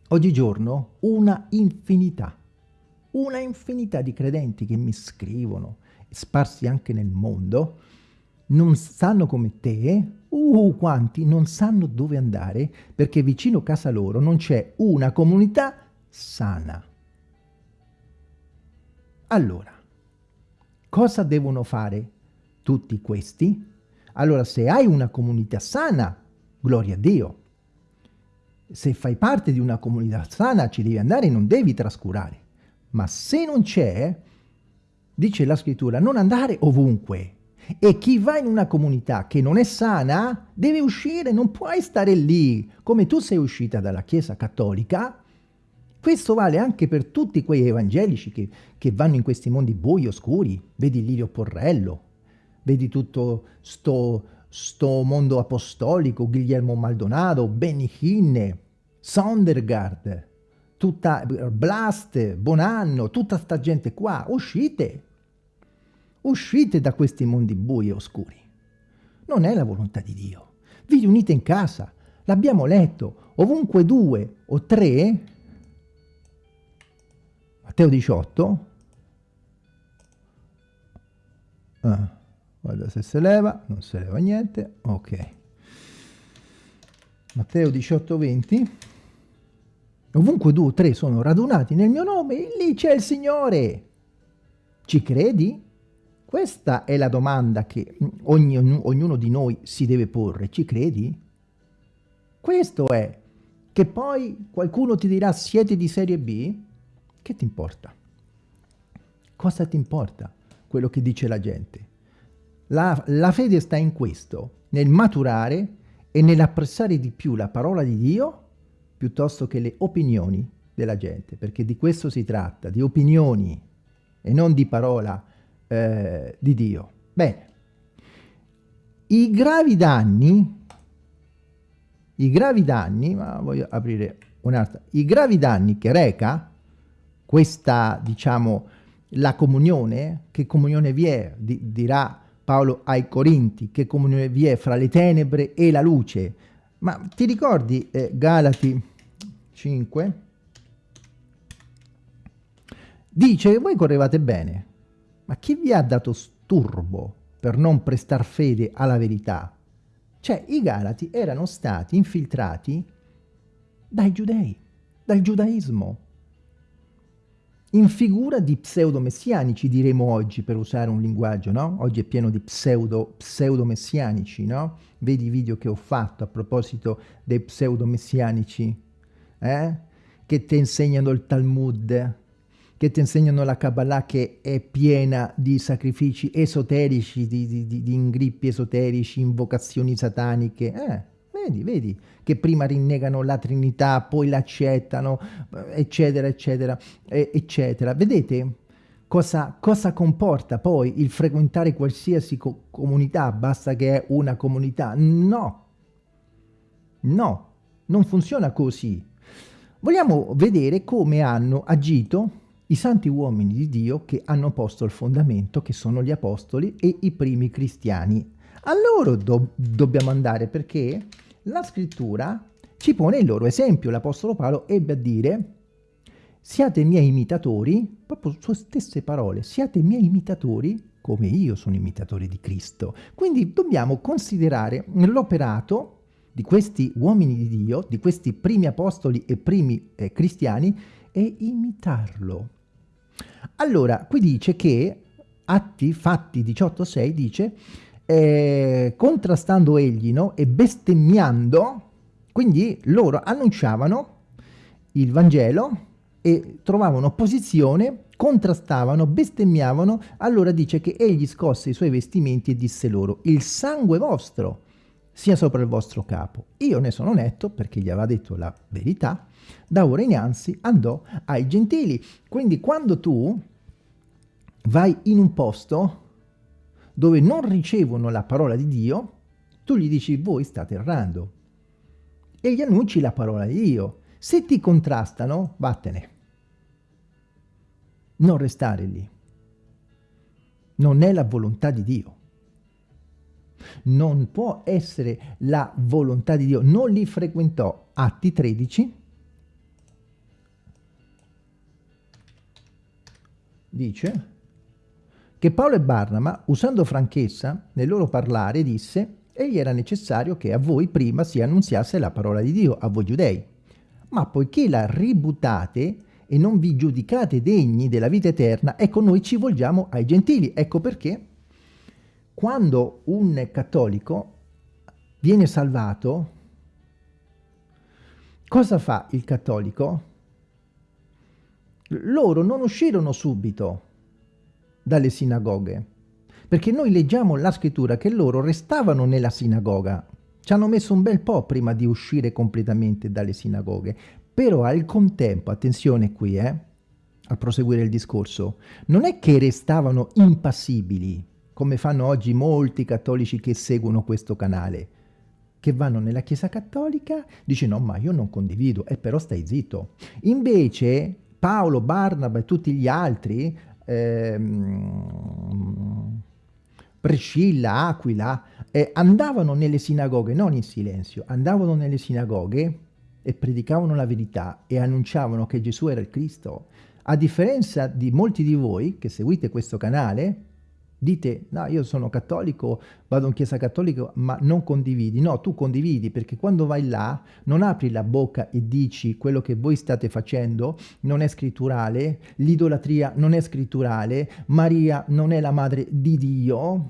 Speaker 1: oggigiorno una infinità una infinità di credenti che mi scrivono, sparsi anche nel mondo, non sanno come te, uh, quanti non sanno dove andare perché vicino a casa loro non c'è una comunità sana. Allora, cosa devono fare tutti questi? Allora, se hai una comunità sana, gloria a Dio. Se fai parte di una comunità sana, ci devi andare e non devi trascurare. Ma se non c'è, dice la scrittura, non andare ovunque. E chi va in una comunità che non è sana deve uscire, non puoi stare lì. Come tu sei uscita dalla Chiesa Cattolica, questo vale anche per tutti quei evangelici che, che vanno in questi mondi bui, oscuri. Vedi Lirio Porrello, vedi tutto sto, sto mondo apostolico, Guglielmo Maldonado, Benny Hinne, Sondergaard, tutta Blast, Bonanno, tutta sta gente qua, uscite, uscite da questi mondi bui e oscuri. Non è la volontà di Dio. Vi riunite in casa, l'abbiamo letto, ovunque due o tre, Matteo 18, ah, guarda se si leva, non si leva niente, ok. Matteo 18, 20, Ovunque due o tre sono radunati nel mio nome, lì c'è il Signore. Ci credi? Questa è la domanda che ogni, ognuno di noi si deve porre. Ci credi? Questo è. Che poi qualcuno ti dirà siete di serie B? Che ti importa? Cosa ti importa quello che dice la gente? La, la fede sta in questo, nel maturare e nell'apprezzare di più la parola di Dio piuttosto che le opinioni della gente, perché di questo si tratta, di opinioni e non di parola eh, di Dio. Bene, i gravi danni, i gravi danni, ma voglio aprire un'altra, i gravi danni che reca questa, diciamo, la comunione, che comunione vi è, di, dirà Paolo ai Corinti, che comunione vi è fra le tenebre e la luce. Ma ti ricordi eh, Galati 5? Dice che voi correvate bene, ma chi vi ha dato sturbo per non prestar fede alla verità? Cioè i Galati erano stati infiltrati dai giudei, dal giudaismo, in figura di pseudo-messianici, diremo oggi, per usare un linguaggio, no? Oggi è pieno di pseudo, pseudo-messianici, no? Vedi i video che ho fatto a proposito dei pseudo-messianici, eh? Che ti insegnano il Talmud, che ti insegnano la Kabbalah che è piena di sacrifici esoterici, di, di, di, di ingrippi esoterici, invocazioni sataniche, eh? Vedi, vedi, che prima rinnegano la Trinità, poi l'accettano, eccetera, eccetera, eccetera. Vedete cosa, cosa comporta poi il frequentare qualsiasi co comunità, basta che è una comunità? No, no, non funziona così. Vogliamo vedere come hanno agito i santi uomini di Dio che hanno posto il fondamento, che sono gli apostoli e i primi cristiani. A loro do dobbiamo andare perché la scrittura ci pone il loro esempio. L'Apostolo Paolo ebbe a dire siate miei imitatori, proprio sue stesse parole, siate miei imitatori come io sono imitatore di Cristo. Quindi dobbiamo considerare l'operato di questi uomini di Dio, di questi primi apostoli e primi eh, cristiani, e imitarlo. Allora, qui dice che, Atti, Fatti 18.6 dice, eh, contrastando egli no? e bestemmiando, quindi loro annunciavano il Vangelo e trovavano opposizione, contrastavano, bestemmiavano, allora dice che egli scosse i suoi vestimenti e disse loro, il sangue vostro sia sopra il vostro capo. Io ne sono netto perché gli aveva detto la verità, da ora innanzi andò ai gentili. Quindi quando tu vai in un posto dove non ricevono la parola di Dio, tu gli dici voi state errando e gli annunci la parola di Dio. Se ti contrastano, vattene. Non restare lì. Non è la volontà di Dio. Non può essere la volontà di Dio. Non li frequentò. Atti 13. Dice che Paolo e Barnaba, usando franchezza nel loro parlare, disse egli era necessario che a voi prima si annunziasse la parola di Dio, a voi giudei. Ma poiché la ributate e non vi giudicate degni della vita eterna, ecco noi ci volgiamo ai gentili. Ecco perché quando un cattolico viene salvato, cosa fa il cattolico? Loro non uscirono subito dalle sinagoghe, perché noi leggiamo la scrittura che loro restavano nella sinagoga, ci hanno messo un bel po' prima di uscire completamente dalle sinagoghe, però al contempo, attenzione qui, eh, a proseguire il discorso, non è che restavano impassibili, come fanno oggi molti cattolici che seguono questo canale, che vanno nella Chiesa Cattolica, dice no, ma io non condivido, e eh, però stai zitto. Invece Paolo, Barnaba e tutti gli altri ehm, Priscilla, Aquila, eh, andavano nelle sinagoghe, non in silenzio, andavano nelle sinagoghe e predicavano la verità e annunciavano che Gesù era il Cristo. A differenza di molti di voi che seguite questo canale, Dite, no, io sono cattolico, vado in chiesa cattolica, ma non condividi. No, tu condividi perché quando vai là non apri la bocca e dici quello che voi state facendo non è scritturale, l'idolatria non è scritturale, Maria non è la madre di Dio,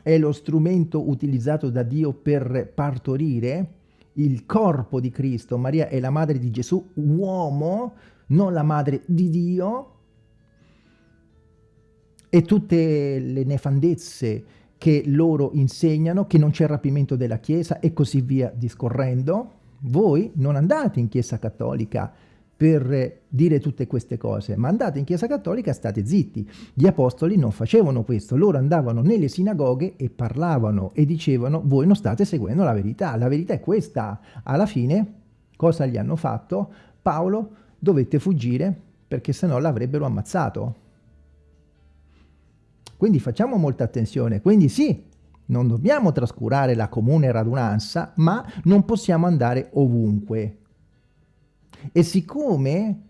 Speaker 1: è lo strumento utilizzato da Dio per partorire il corpo di Cristo. Maria è la madre di Gesù, uomo, non la madre di Dio e tutte le nefandezze che loro insegnano, che non c'è rapimento della Chiesa e così via discorrendo, voi non andate in Chiesa Cattolica per dire tutte queste cose, ma andate in Chiesa Cattolica e state zitti. Gli apostoli non facevano questo, loro andavano nelle sinagoghe e parlavano e dicevano voi non state seguendo la verità, la verità è questa. Alla fine cosa gli hanno fatto? Paolo dovette fuggire perché sennò l'avrebbero ammazzato. Quindi facciamo molta attenzione, quindi sì, non dobbiamo trascurare la comune radunanza, ma non possiamo andare ovunque. E siccome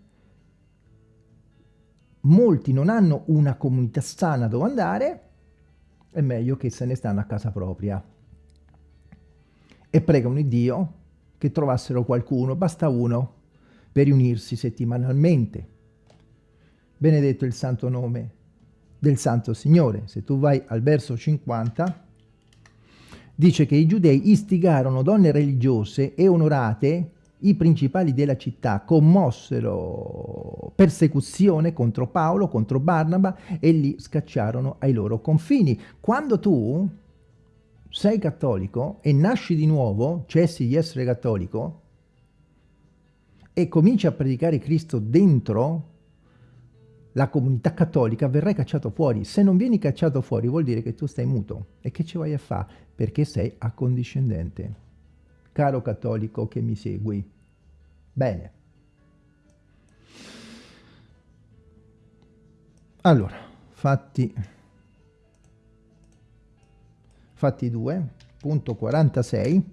Speaker 1: molti non hanno una comunità sana dove andare, è meglio che se ne stanno a casa propria. E pregano il Dio che trovassero qualcuno, basta uno, per riunirsi settimanalmente. Benedetto il santo nome del Santo Signore. Se tu vai al verso 50, dice che i giudei istigarono donne religiose e onorate i principali della città commossero persecuzione contro Paolo, contro Barnaba e li scacciarono ai loro confini. Quando tu sei cattolico e nasci di nuovo, cessi di essere cattolico e cominci a predicare Cristo dentro la comunità cattolica, verrai cacciato fuori. Se non vieni cacciato fuori vuol dire che tu stai muto. E che ci vai a fare? Perché sei accondiscendente. Caro cattolico che mi segui. Bene. Allora, fatti, fatti 2, punto 46,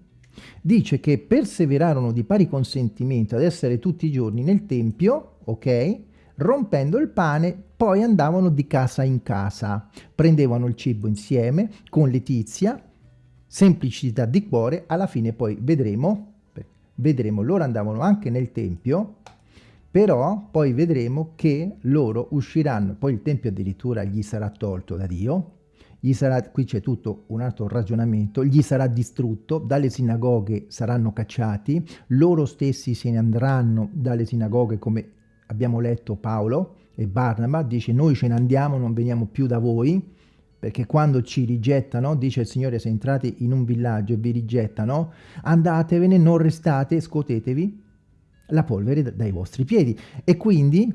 Speaker 1: dice che perseverarono di pari consentimento ad essere tutti i giorni nel Tempio, ok? Rompendo il pane, poi andavano di casa in casa, prendevano il cibo insieme con letizia, semplicità di cuore, alla fine poi vedremo, vedremo, loro andavano anche nel Tempio, però poi vedremo che loro usciranno, poi il Tempio addirittura gli sarà tolto da Dio, gli sarà, qui c'è tutto un altro ragionamento, gli sarà distrutto, dalle sinagoghe saranno cacciati, loro stessi se ne andranno dalle sinagoghe come abbiamo letto Paolo e Barnaba, dice noi ce ne andiamo, non veniamo più da voi, perché quando ci rigettano, dice il Signore, se entrate in un villaggio e vi rigettano, andatevene, non restate, scuotetevi la polvere dai vostri piedi. E quindi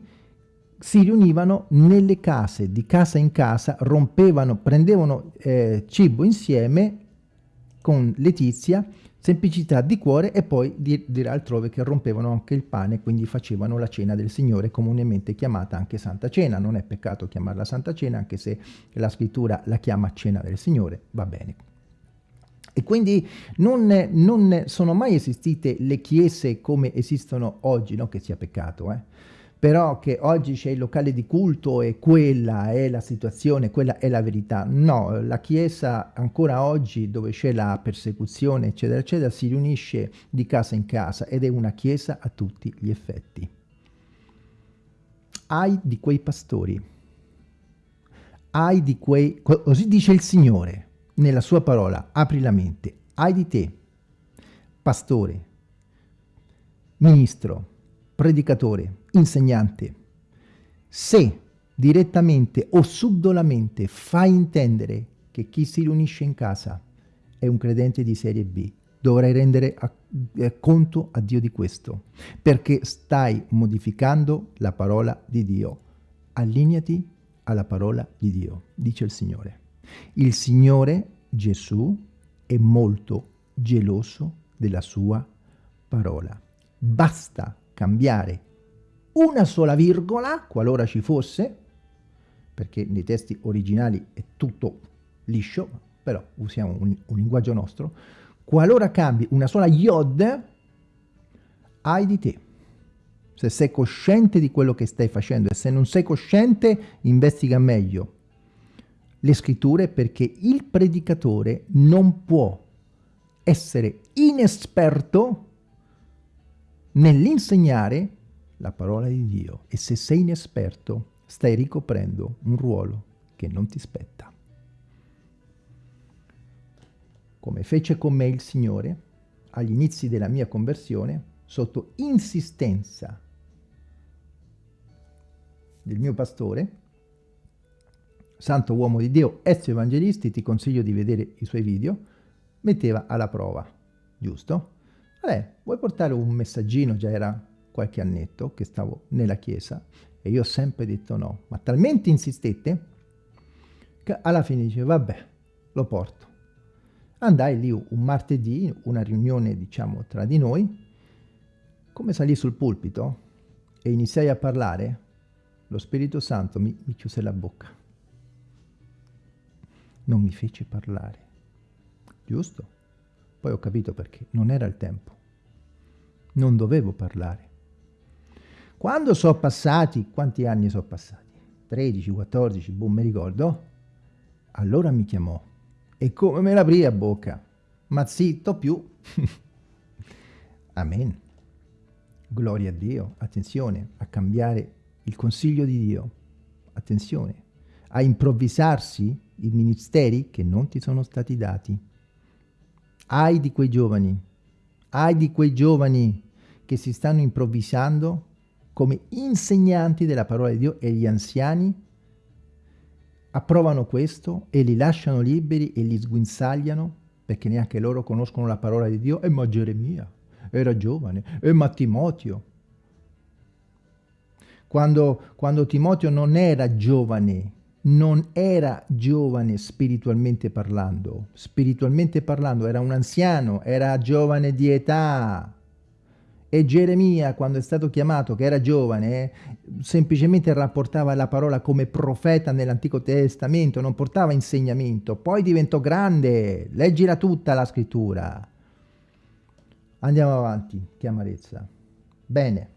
Speaker 1: si riunivano nelle case, di casa in casa, rompevano, prendevano eh, cibo insieme con letizia semplicità di cuore e poi dirà altrove che rompevano anche il pane, quindi facevano la cena del Signore, comunemente chiamata anche Santa Cena. Non è peccato chiamarla Santa Cena, anche se la scrittura la chiama cena del Signore, va bene. E quindi non, non sono mai esistite le chiese come esistono oggi, non che sia peccato, eh? Però che oggi c'è il locale di culto e quella è la situazione, quella è la verità. No, la Chiesa ancora oggi dove c'è la persecuzione eccetera eccetera si riunisce di casa in casa ed è una Chiesa a tutti gli effetti. Ai di quei pastori, ai di quei, così dice il Signore nella sua parola, apri la mente, ai di te, pastore, ministro, predicatore, insegnante, se direttamente o subdolamente fai intendere che chi si riunisce in casa è un credente di serie B, dovrai rendere a, eh, conto a Dio di questo, perché stai modificando la parola di Dio. Allineati alla parola di Dio, dice il Signore. Il Signore Gesù è molto geloso della sua parola. Basta cambiare una sola virgola, qualora ci fosse, perché nei testi originali è tutto liscio, però usiamo un, un linguaggio nostro, qualora cambi una sola iod, hai di te. Se sei cosciente di quello che stai facendo e se non sei cosciente, investiga meglio le scritture perché il predicatore non può essere inesperto nell'insegnare la parola di Dio e se sei inesperto stai ricoprendo un ruolo che non ti spetta. Come fece con me il Signore agli inizi della mia conversione, sotto insistenza del mio pastore, santo uomo di Dio, Ezio Evangelisti, ti consiglio di vedere i suoi video, metteva alla prova, giusto? Vabbè, vuoi portare un messaggino, già era qualche annetto che stavo nella chiesa e io ho sempre detto no, ma talmente insistette che alla fine dice vabbè, lo porto. Andai lì un martedì, una riunione diciamo tra di noi, come salì sul pulpito e iniziai a parlare, lo Spirito Santo mi, mi chiuse la bocca. Non mi fece parlare. Giusto? Poi ho capito perché. Non era il tempo. Non dovevo parlare. Quando sono passati, quanti anni sono passati? 13, 14, boh, mi ricordo. Allora mi chiamò. E come me l'aprì a bocca? Ma zitto più. Amen. Gloria a Dio. Attenzione a cambiare il consiglio di Dio. Attenzione a improvvisarsi i ministeri che non ti sono stati dati. Ai di quei giovani, ai di quei giovani che si stanno improvvisando come insegnanti della parola di Dio e gli anziani approvano questo e li lasciano liberi e li sguinzagliano perché neanche loro conoscono la parola di Dio. E ma Geremia era giovane, e ma Timoteo. Quando, quando Timoteo non era giovane, non era giovane spiritualmente parlando, spiritualmente parlando era un anziano, era giovane di età. E Geremia, quando è stato chiamato, che era giovane, semplicemente rapportava la parola come profeta nell'Antico Testamento, non portava insegnamento. Poi diventò grande, leggila tutta la scrittura. Andiamo avanti, che amarezza. Bene.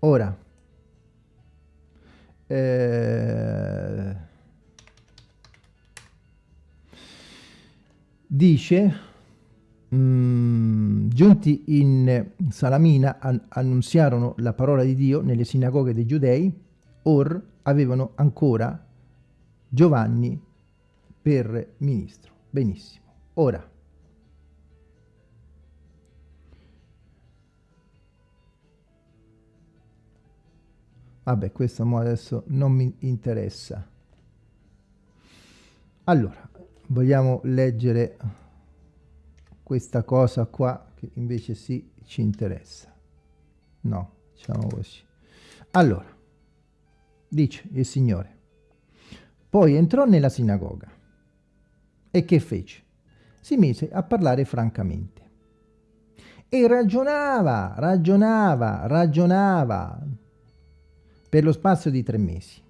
Speaker 1: Ora, eh, dice, mm, giunti in Salamina an annunziarono la parola di Dio nelle sinagoghe dei giudei, or avevano ancora Giovanni per ministro. Benissimo. Ora, Vabbè, questo adesso non mi interessa. Allora, vogliamo leggere questa cosa qua che invece sì ci interessa. No, diciamo così. Allora, dice il Signore, poi entrò nella sinagoga e che fece? Si mise a parlare francamente e ragionava, ragionava, ragionava, per lo spazio di tre mesi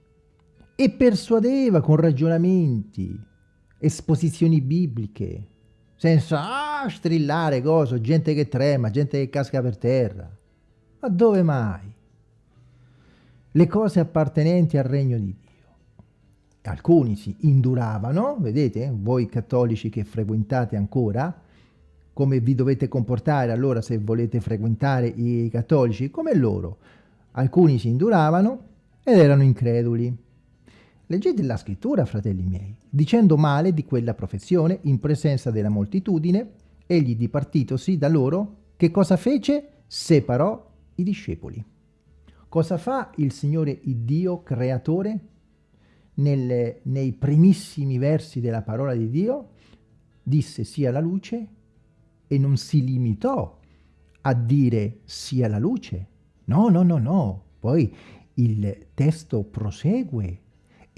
Speaker 1: e persuadeva con ragionamenti, esposizioni bibliche, senza ah, strillare cose, gente che trema, gente che casca per terra. Ma dove mai? Le cose appartenenti al regno di Dio. Alcuni si induravano, vedete, voi cattolici che frequentate ancora, come vi dovete comportare allora se volete frequentare i cattolici, come loro Alcuni si induravano ed erano increduli. Leggete la scrittura, fratelli miei, dicendo male di quella professione in presenza della moltitudine, egli dipartitosi da loro, che cosa fece? Separò i discepoli. Cosa fa il Signore il Dio creatore nelle, nei primissimi versi della parola di Dio? Disse sia la luce e non si limitò a dire sia la luce, No, no, no, no. Poi il testo prosegue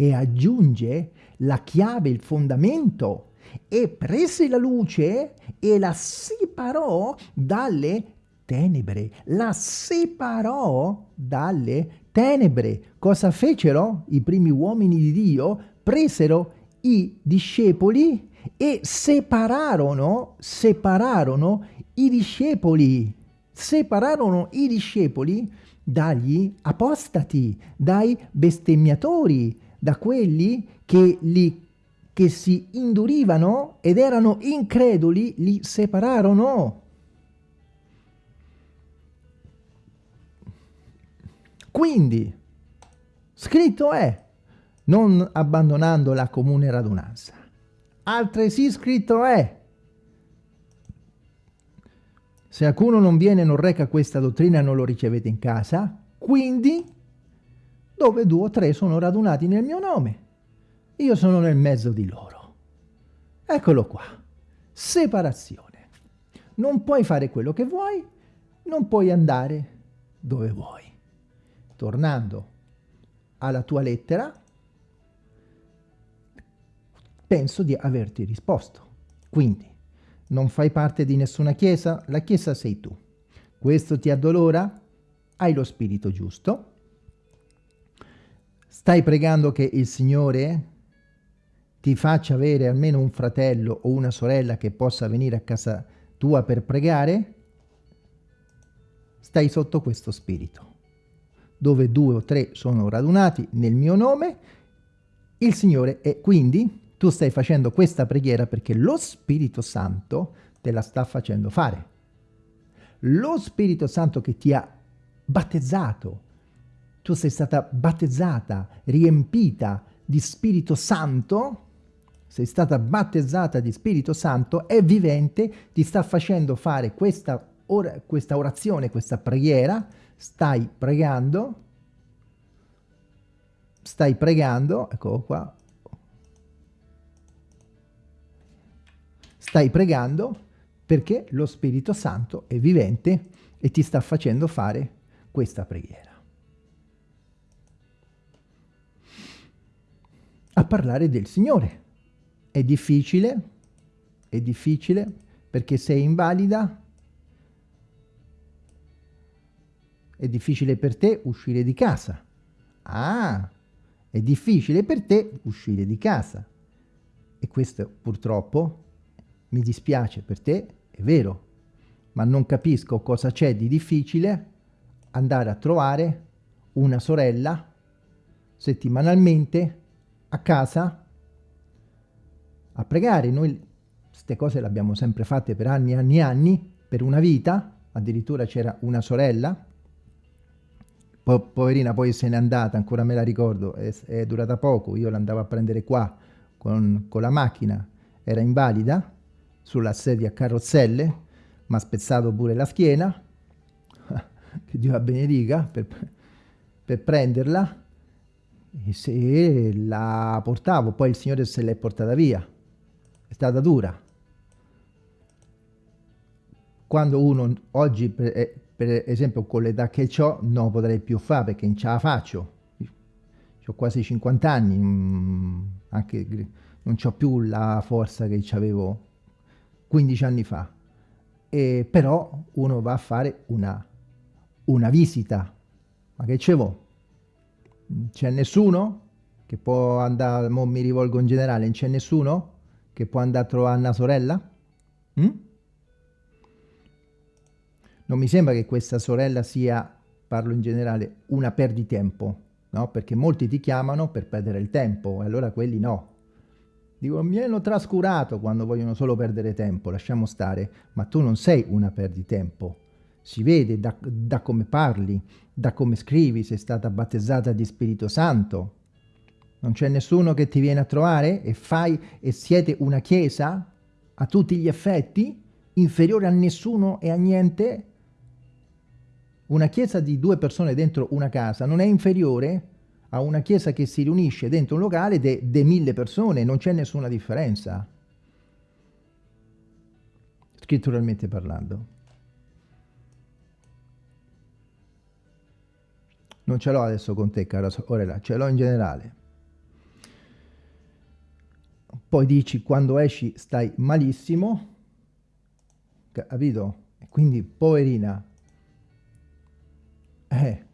Speaker 1: e aggiunge la chiave, il fondamento e prese la luce e la separò dalle tenebre. La separò dalle tenebre. Cosa fecero i primi uomini di Dio? Presero i discepoli e separarono, separarono i discepoli separarono i discepoli dagli apostati, dai bestemmiatori, da quelli che, li, che si indurivano ed erano increduli, li separarono. Quindi, scritto è, non abbandonando la comune radunanza. Altresì scritto è, se alcuno non viene e non reca questa dottrina non lo ricevete in casa, quindi dove due o tre sono radunati nel mio nome, io sono nel mezzo di loro. Eccolo qua, separazione. Non puoi fare quello che vuoi, non puoi andare dove vuoi. Tornando alla tua lettera, penso di averti risposto. Quindi, non fai parte di nessuna chiesa, la chiesa sei tu. Questo ti addolora? Hai lo spirito giusto. Stai pregando che il Signore ti faccia avere almeno un fratello o una sorella che possa venire a casa tua per pregare? Stai sotto questo spirito. Dove due o tre sono radunati nel mio nome, il Signore è quindi tu stai facendo questa preghiera perché lo Spirito Santo te la sta facendo fare. Lo Spirito Santo che ti ha battezzato, tu sei stata battezzata, riempita di Spirito Santo, sei stata battezzata di Spirito Santo, è vivente, ti sta facendo fare questa, or questa orazione, questa preghiera, stai pregando, stai pregando, eccolo qua, Stai pregando perché lo Spirito Santo è vivente e ti sta facendo fare questa preghiera. A parlare del Signore. È difficile, è difficile perché sei invalida, è difficile per te uscire di casa. Ah, è difficile per te uscire di casa. E questo purtroppo mi dispiace per te, è vero, ma non capisco cosa c'è di difficile andare a trovare una sorella settimanalmente a casa a pregare. Noi queste cose le abbiamo sempre fatte per anni e anni e anni, per una vita, addirittura c'era una sorella, po poverina poi se n'è andata, ancora me la ricordo, è, è durata poco, io l'andavo a prendere qua con, con la macchina, era invalida, sulla sedia a carrozzelle, mi ha spezzato pure la schiena, che Dio la benedica, per, per prenderla, se la portavo, poi il Signore se l'è portata via, è stata dura. Quando uno oggi, per, eh, per esempio con l'età che ho, non potrei più fare perché non ce la faccio. Ho quasi 50 anni, mm, anche non ho più la forza che avevo 15 anni fa. E però uno va a fare una, una visita. Ma che c'è vo? C'è nessuno che può andare, mo mi rivolgo in generale, c'è nessuno che può andare a trovare una sorella? Mm? Non mi sembra che questa sorella sia, parlo in generale, una perditempo, no? Perché molti ti chiamano per perdere il tempo, e allora quelli no. Dico, mi hanno trascurato quando vogliono solo perdere tempo, lasciamo stare, ma tu non sei una perditempo. Si vede da, da come parli, da come scrivi, sei stata battezzata di Spirito Santo. Non c'è nessuno che ti viene a trovare e fai e siete una chiesa a tutti gli effetti, inferiore a nessuno e a niente. Una chiesa di due persone dentro una casa non è inferiore a una chiesa che si riunisce dentro un locale de mille persone, non c'è nessuna differenza. Scritturalmente parlando. Non ce l'ho adesso con te, cara sorella, ce l'ho in generale. Poi dici, quando esci stai malissimo, capito? Quindi, poverina, eh,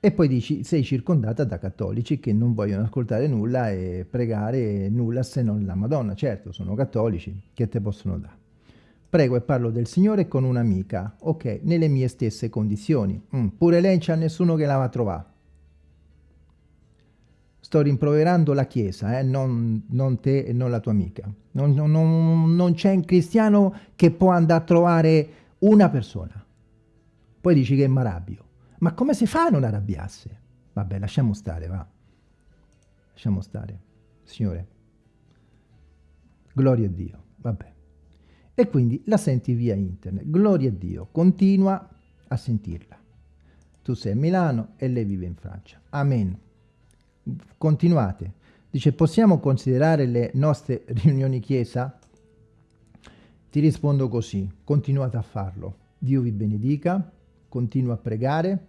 Speaker 1: e poi dici sei circondata da cattolici che non vogliono ascoltare nulla e pregare nulla se non la Madonna. Certo, sono cattolici, che te possono dare? Prego e parlo del Signore con un'amica, ok, nelle mie stesse condizioni. Mm, pure lei c'ha nessuno che la va a trovare. Sto rimproverando la Chiesa, eh? non, non, te e non la tua amica. Non, non, non c'è un cristiano che può andare a trovare una persona. Poi dici che è marabbio. Ma come si fa a non arrabbiarsi? Vabbè, lasciamo stare, va. Lasciamo stare. Signore, gloria a Dio, vabbè. E quindi la senti via internet. Gloria a Dio, continua a sentirla. Tu sei a Milano e lei vive in Francia. Amen. Continuate. Dice, possiamo considerare le nostre riunioni chiesa? Ti rispondo così, continuate a farlo Dio vi benedica, continua a pregare,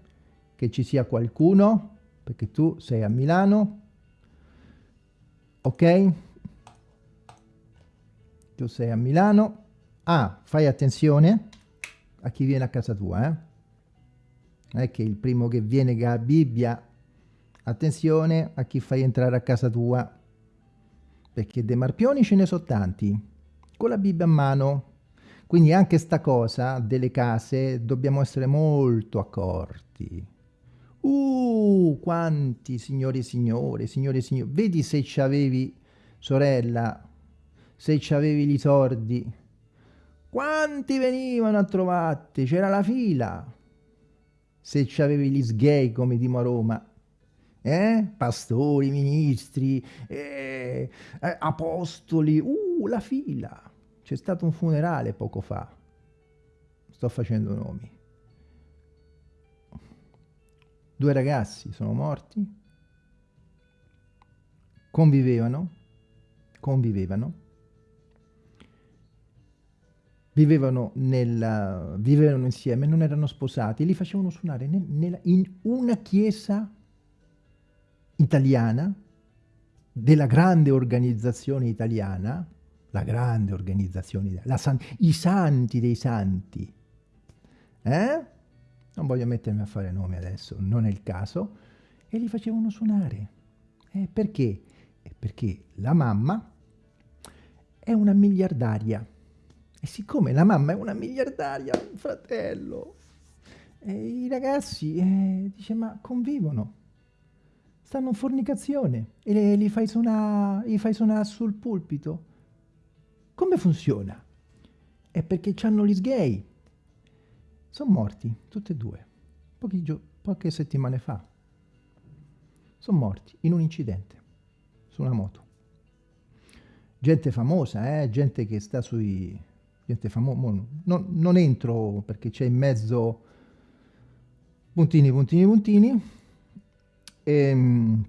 Speaker 1: che ci sia qualcuno, perché tu sei a Milano, ok? Tu sei a Milano. Ah, fai attenzione a chi viene a casa tua, eh? Non è che il primo che viene che ha Bibbia, attenzione a chi fai entrare a casa tua, perché dei marpioni ce ne sono tanti, con la Bibbia a mano. Quindi anche sta cosa delle case dobbiamo essere molto accorti. Uh, quanti signori e signore, signori e signori, vedi se c'avevi sorella, se c'avevi gli sordi, quanti venivano a trovarti, c'era la fila, se c'avevi gli sgay come dimo a Roma, eh? pastori, ministri, eh, eh, apostoli, uh, la fila, c'è stato un funerale poco fa, sto facendo nomi, Due ragazzi sono morti, convivevano, convivevano, vivevano, nella, vivevano insieme, non erano sposati, li facevano suonare nel, nella, in una chiesa italiana, della grande organizzazione italiana, la grande organizzazione, la san, i santi dei santi, eh? non voglio mettermi a fare nomi adesso, non è il caso, e li facevano suonare. Eh, perché? Eh, perché la mamma è una miliardaria. E siccome la mamma è una miliardaria, un fratello, eh, i ragazzi, eh, dice, ma convivono, stanno in fornicazione, e le, li, fai suonare, li fai suonare sul pulpito. Come funziona? È perché hanno gli sgay, sono morti, tutti e due, poche settimane fa. Sono morti in un incidente, su una moto. Gente famosa, eh? gente che sta sui... gente famosa, non, non entro perché c'è in mezzo puntini, puntini, puntini, e, ehm,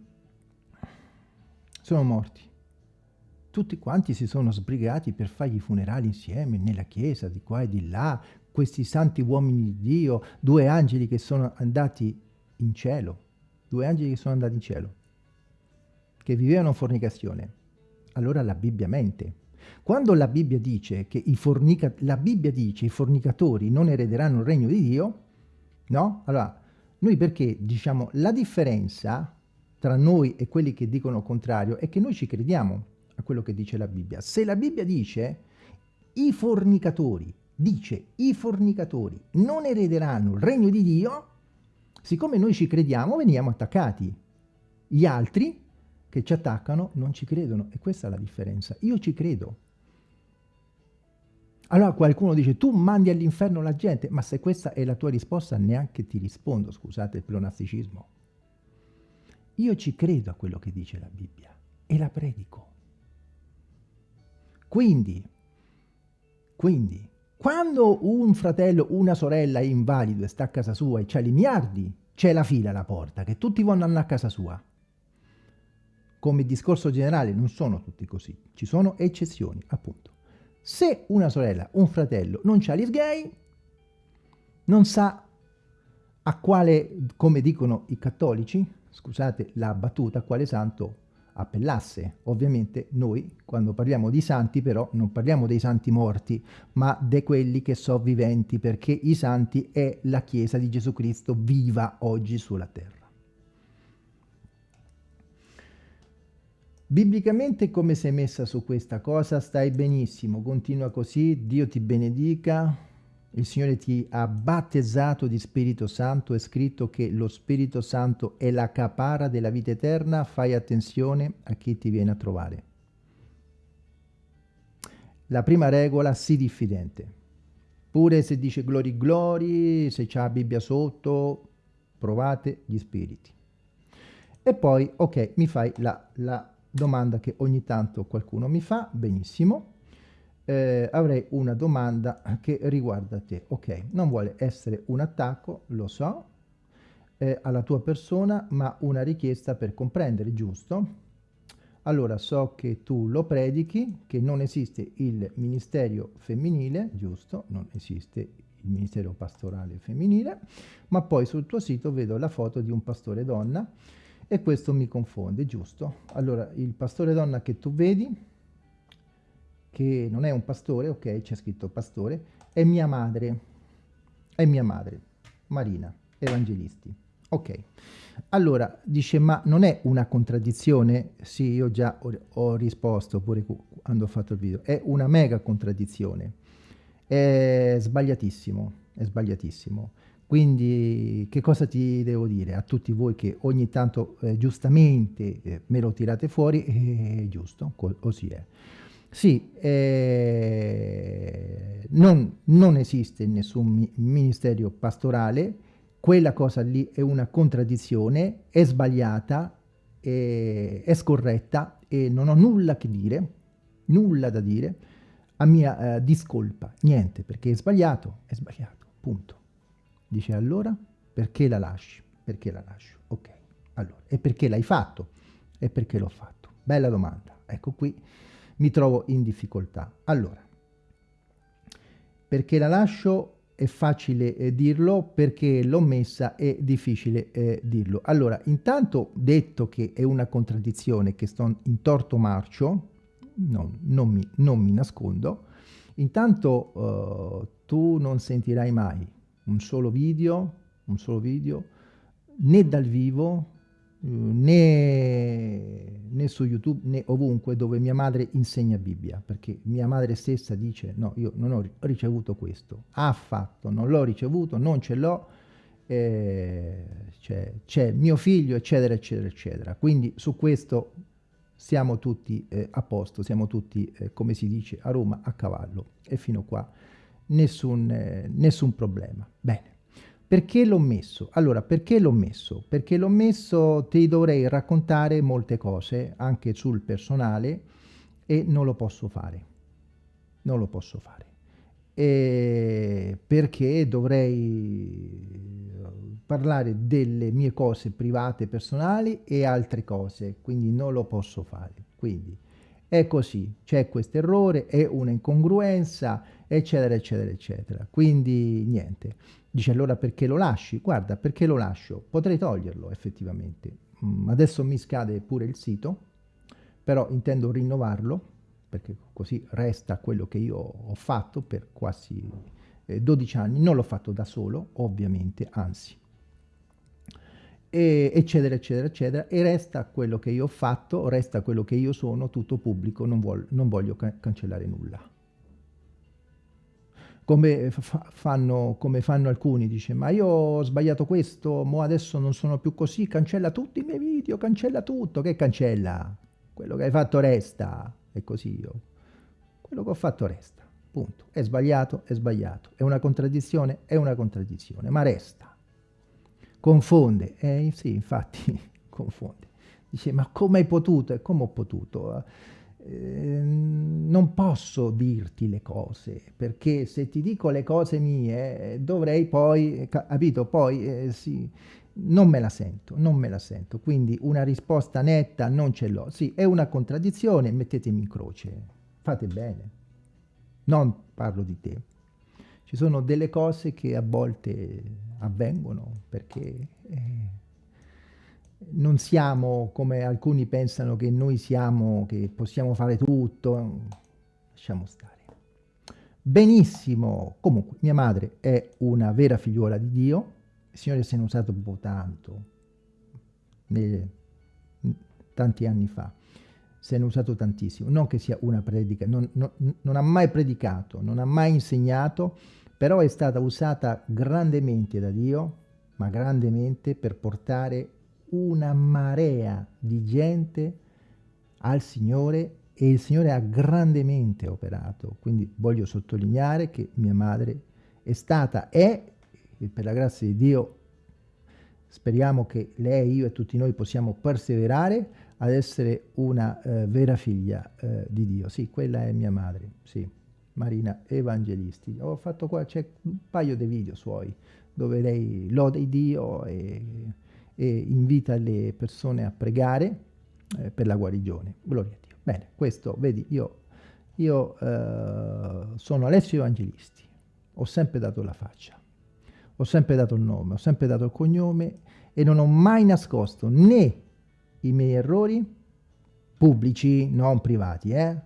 Speaker 1: sono morti. Tutti quanti si sono sbrigati per fare i funerali insieme, nella chiesa, di qua e di là, questi santi uomini di Dio, due angeli che sono andati in cielo, due angeli che sono andati in cielo, che vivevano fornicazione. Allora la Bibbia mente. Quando la Bibbia dice che i, fornica la Bibbia dice i fornicatori non erederanno il regno di Dio, no? Allora, noi perché diciamo la differenza tra noi e quelli che dicono il contrario è che noi ci crediamo a quello che dice la Bibbia. Se la Bibbia dice i fornicatori dice i fornicatori non erederanno il regno di Dio, siccome noi ci crediamo veniamo attaccati. Gli altri che ci attaccano non ci credono e questa è la differenza. Io ci credo. Allora qualcuno dice tu mandi all'inferno la gente, ma se questa è la tua risposta neanche ti rispondo, scusate il pleonasticismo. Io ci credo a quello che dice la Bibbia e la predico. Quindi, quindi quando un fratello, una sorella è invalido e sta a casa sua e c'ha i miliardi, c'è la fila alla porta, che tutti vogliono a casa sua. Come discorso generale non sono tutti così, ci sono eccezioni, appunto. Se una sorella, un fratello non c'ha gli gay, non sa a quale, come dicono i cattolici, scusate la battuta, a quale santo appellasse. Ovviamente noi, quando parliamo di santi, però, non parliamo dei santi morti, ma di quelli che sono viventi, perché i santi è la Chiesa di Gesù Cristo viva oggi sulla terra. Biblicamente come sei messa su questa cosa? Stai benissimo, continua così, Dio ti benedica, il Signore ti ha battezzato di Spirito Santo, è scritto che lo Spirito Santo è la capara della vita eterna, fai attenzione a chi ti viene a trovare. La prima regola, sii diffidente. Pure se dice glori glori, se c'è la Bibbia sotto, provate gli spiriti. E poi, ok, mi fai la, la domanda che ogni tanto qualcuno mi fa, benissimo eh, avrei una domanda che riguarda te. Ok, non vuole essere un attacco, lo so, eh, alla tua persona, ma una richiesta per comprendere, giusto? Allora so che tu lo predichi, che non esiste il ministero femminile, giusto? Non esiste il ministero pastorale femminile, ma poi sul tuo sito vedo la foto di un pastore donna e questo mi confonde, giusto? Allora, il pastore donna che tu vedi, che non è un pastore, ok, c'è scritto pastore, è mia madre, è mia madre, Marina, Evangelisti. Ok, allora dice ma non è una contraddizione? Sì, io già ho, ho risposto pure quando ho fatto il video, è una mega contraddizione, è sbagliatissimo, è sbagliatissimo. Quindi che cosa ti devo dire a tutti voi che ogni tanto eh, giustamente eh, me lo tirate fuori? È eh, giusto, così è. Sì, eh, non, non, esiste nessun mi ministero pastorale, quella cosa lì è una contraddizione, è sbagliata, è, è scorretta e non ho nulla che dire, nulla da dire a mia eh, discolpa, niente, perché è sbagliato, è sbagliato, punto. Dice allora, perché la lasci? Perché la lascio? Ok, allora, e perché l'hai fatto? E perché l'ho fatto? Bella domanda, ecco qui mi trovo in difficoltà. Allora, perché la lascio è facile eh, dirlo, perché l'ho messa è difficile eh, dirlo. Allora, intanto detto che è una contraddizione, che sto in torto marcio, no, non, mi, non, mi, nascondo, intanto uh, tu non sentirai mai un solo video, un solo video, né dal vivo, né, né, su YouTube né ovunque dove mia madre insegna Bibbia, perché mia madre stessa dice no, io non ho ricevuto questo, ha fatto, non l'ho ricevuto, non ce l'ho, eh, c'è mio figlio, eccetera, eccetera, eccetera. Quindi su questo siamo tutti eh, a posto, siamo tutti, eh, come si dice a Roma, a cavallo e fino qua nessun, eh, nessun problema. Bene. Perché l'ho messo? Allora, perché l'ho messo? Perché l'ho messo, ti dovrei raccontare molte cose, anche sul personale, e non lo posso fare. Non lo posso fare. E perché dovrei parlare delle mie cose private, personali e altre cose, quindi non lo posso fare. Quindi è così, c'è questo errore, è una incongruenza, eccetera, eccetera, eccetera. Quindi niente. Dice allora perché lo lasci? Guarda, perché lo lascio? Potrei toglierlo effettivamente. Mm, adesso mi scade pure il sito, però intendo rinnovarlo, perché così resta quello che io ho fatto per quasi eh, 12 anni. Non l'ho fatto da solo, ovviamente, anzi. E, eccetera, eccetera, eccetera. E resta quello che io ho fatto, resta quello che io sono, tutto pubblico, non, vuol, non voglio ca cancellare nulla. Come fanno, come fanno, alcuni, dice ma io ho sbagliato questo, mo adesso non sono più così, cancella tutti i miei video, cancella tutto, che cancella? Quello che hai fatto resta, è così io, quello che ho fatto resta, punto, è sbagliato, è sbagliato, è una contraddizione, è una contraddizione, ma resta, confonde, eh sì infatti confonde, dice ma come hai potuto, e come ho potuto? Ehm, non posso dirti le cose, perché se ti dico le cose mie dovrei poi, capito, poi eh, sì, non me la sento, non me la sento, quindi una risposta netta non ce l'ho, sì, è una contraddizione, mettetemi in croce, fate bene, non parlo di te. Ci sono delle cose che a volte avvengono perché... Eh, non siamo come alcuni pensano che noi siamo, che possiamo fare tutto, lasciamo stare. Benissimo, comunque mia madre è una vera figliuola di Dio, il Signore se ne è usato un po' tanto, nei, tanti anni fa, se ne è usato tantissimo, non che sia una predica, non, non, non ha mai predicato, non ha mai insegnato, però è stata usata grandemente da Dio, ma grandemente per portare una marea di gente al Signore e il Signore ha grandemente operato. Quindi voglio sottolineare che mia madre è stata, è, e per la grazia di Dio speriamo che lei, io e tutti noi possiamo perseverare ad essere una eh, vera figlia eh, di Dio. Sì, quella è mia madre, sì, Marina Evangelisti. Ho fatto qua, c'è un paio di video suoi dove lei lode Dio e e invita le persone a pregare eh, per la guarigione. Gloria a Dio. Bene, questo, vedi, io, io eh, sono Alessio Evangelisti, ho sempre dato la faccia, ho sempre dato il nome, ho sempre dato il cognome e non ho mai nascosto né i miei errori pubblici, non privati, eh?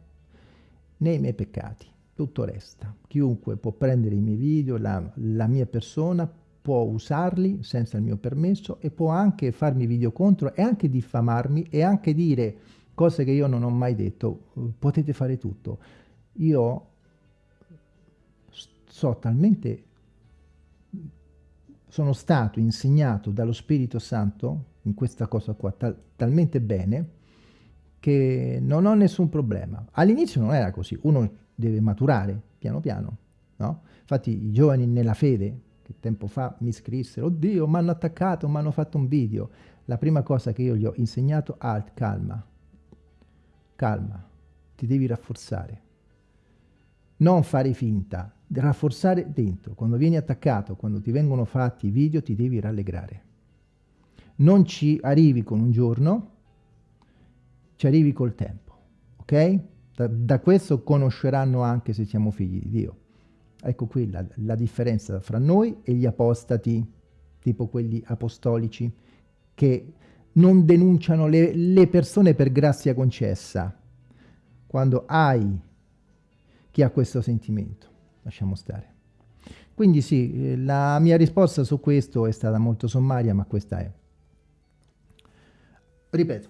Speaker 1: né i miei peccati. Tutto resta. Chiunque può prendere i miei video, la, la mia persona, può usarli senza il mio permesso e può anche farmi video contro e anche diffamarmi e anche dire cose che io non ho mai detto. Potete fare tutto. Io so talmente sono stato insegnato dallo Spirito Santo in questa cosa qua tal talmente bene che non ho nessun problema. All'inizio non era così, uno deve maturare piano piano, no? Infatti i giovani nella fede, che tempo fa mi scrissero, oddio, mi hanno attaccato, mi hanno fatto un video. La prima cosa che io gli ho insegnato, alt, calma, calma, ti devi rafforzare. Non fare finta, rafforzare dentro. Quando vieni attaccato, quando ti vengono fatti i video, ti devi rallegrare. Non ci arrivi con un giorno, ci arrivi col tempo, ok? Da, da questo conosceranno anche se siamo figli di Dio. Ecco qui la, la differenza fra noi e gli apostati, tipo quelli apostolici, che non denunciano le, le persone per grazia concessa. Quando hai chi ha questo sentimento, lasciamo stare. Quindi sì, la mia risposta su questo è stata molto sommaria, ma questa è. Ripeto,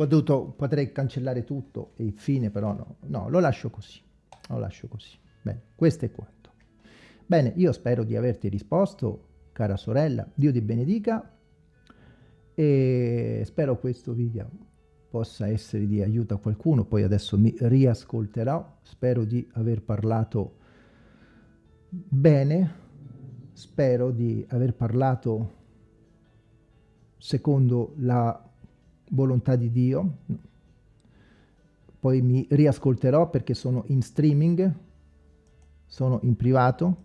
Speaker 1: potuto, potrei cancellare tutto e fine, però no, no, lo lascio così, lo lascio così. Bene, questo è quanto. Bene, io spero di averti risposto, cara sorella, Dio ti benedica e spero questo video possa essere di aiuto a qualcuno, poi adesso mi riascolterò, spero di aver parlato bene, spero di aver parlato secondo la volontà di Dio. Poi mi riascolterò perché sono in streaming, sono in privato,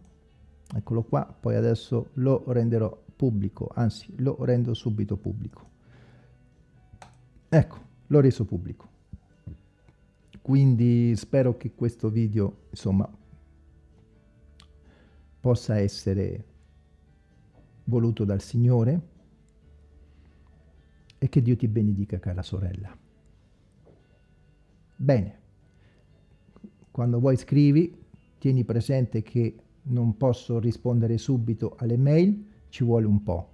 Speaker 1: eccolo qua, poi adesso lo renderò pubblico, anzi lo rendo subito pubblico. Ecco, l'ho reso pubblico. Quindi spero che questo video, insomma, possa essere voluto dal Signore e che Dio ti benedica, cara sorella. Bene, quando vuoi scrivi, tieni presente che non posso rispondere subito alle mail, ci vuole un po'.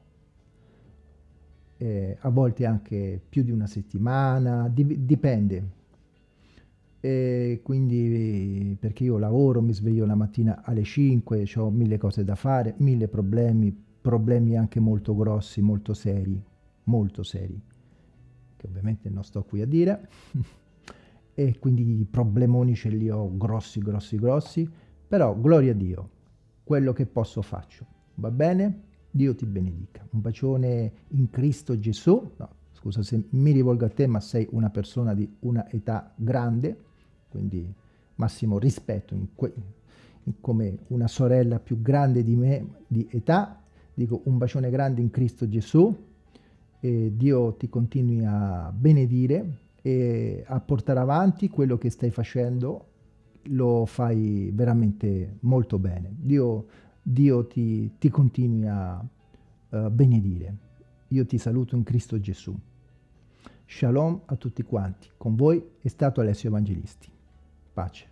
Speaker 1: Eh, a volte anche più di una settimana, di dipende. E quindi perché io lavoro, mi sveglio la mattina alle 5, ho mille cose da fare, mille problemi, problemi anche molto grossi, molto seri, molto seri, che ovviamente non sto qui a dire, e quindi i problemoni ce li ho grossi, grossi, grossi, però gloria a Dio, quello che posso faccio, va bene? Dio ti benedica. Un bacione in Cristo Gesù, no, scusa se mi rivolgo a te, ma sei una persona di una età grande, quindi massimo rispetto in in come una sorella più grande di me di età, dico un bacione grande in Cristo Gesù, e Dio ti continui a benedire e a portare avanti quello che stai facendo, lo fai veramente molto bene. Dio, Dio ti, ti continui a uh, benedire. Io ti saluto in Cristo Gesù. Shalom a tutti quanti. Con voi è stato Alessio Evangelisti. Pace.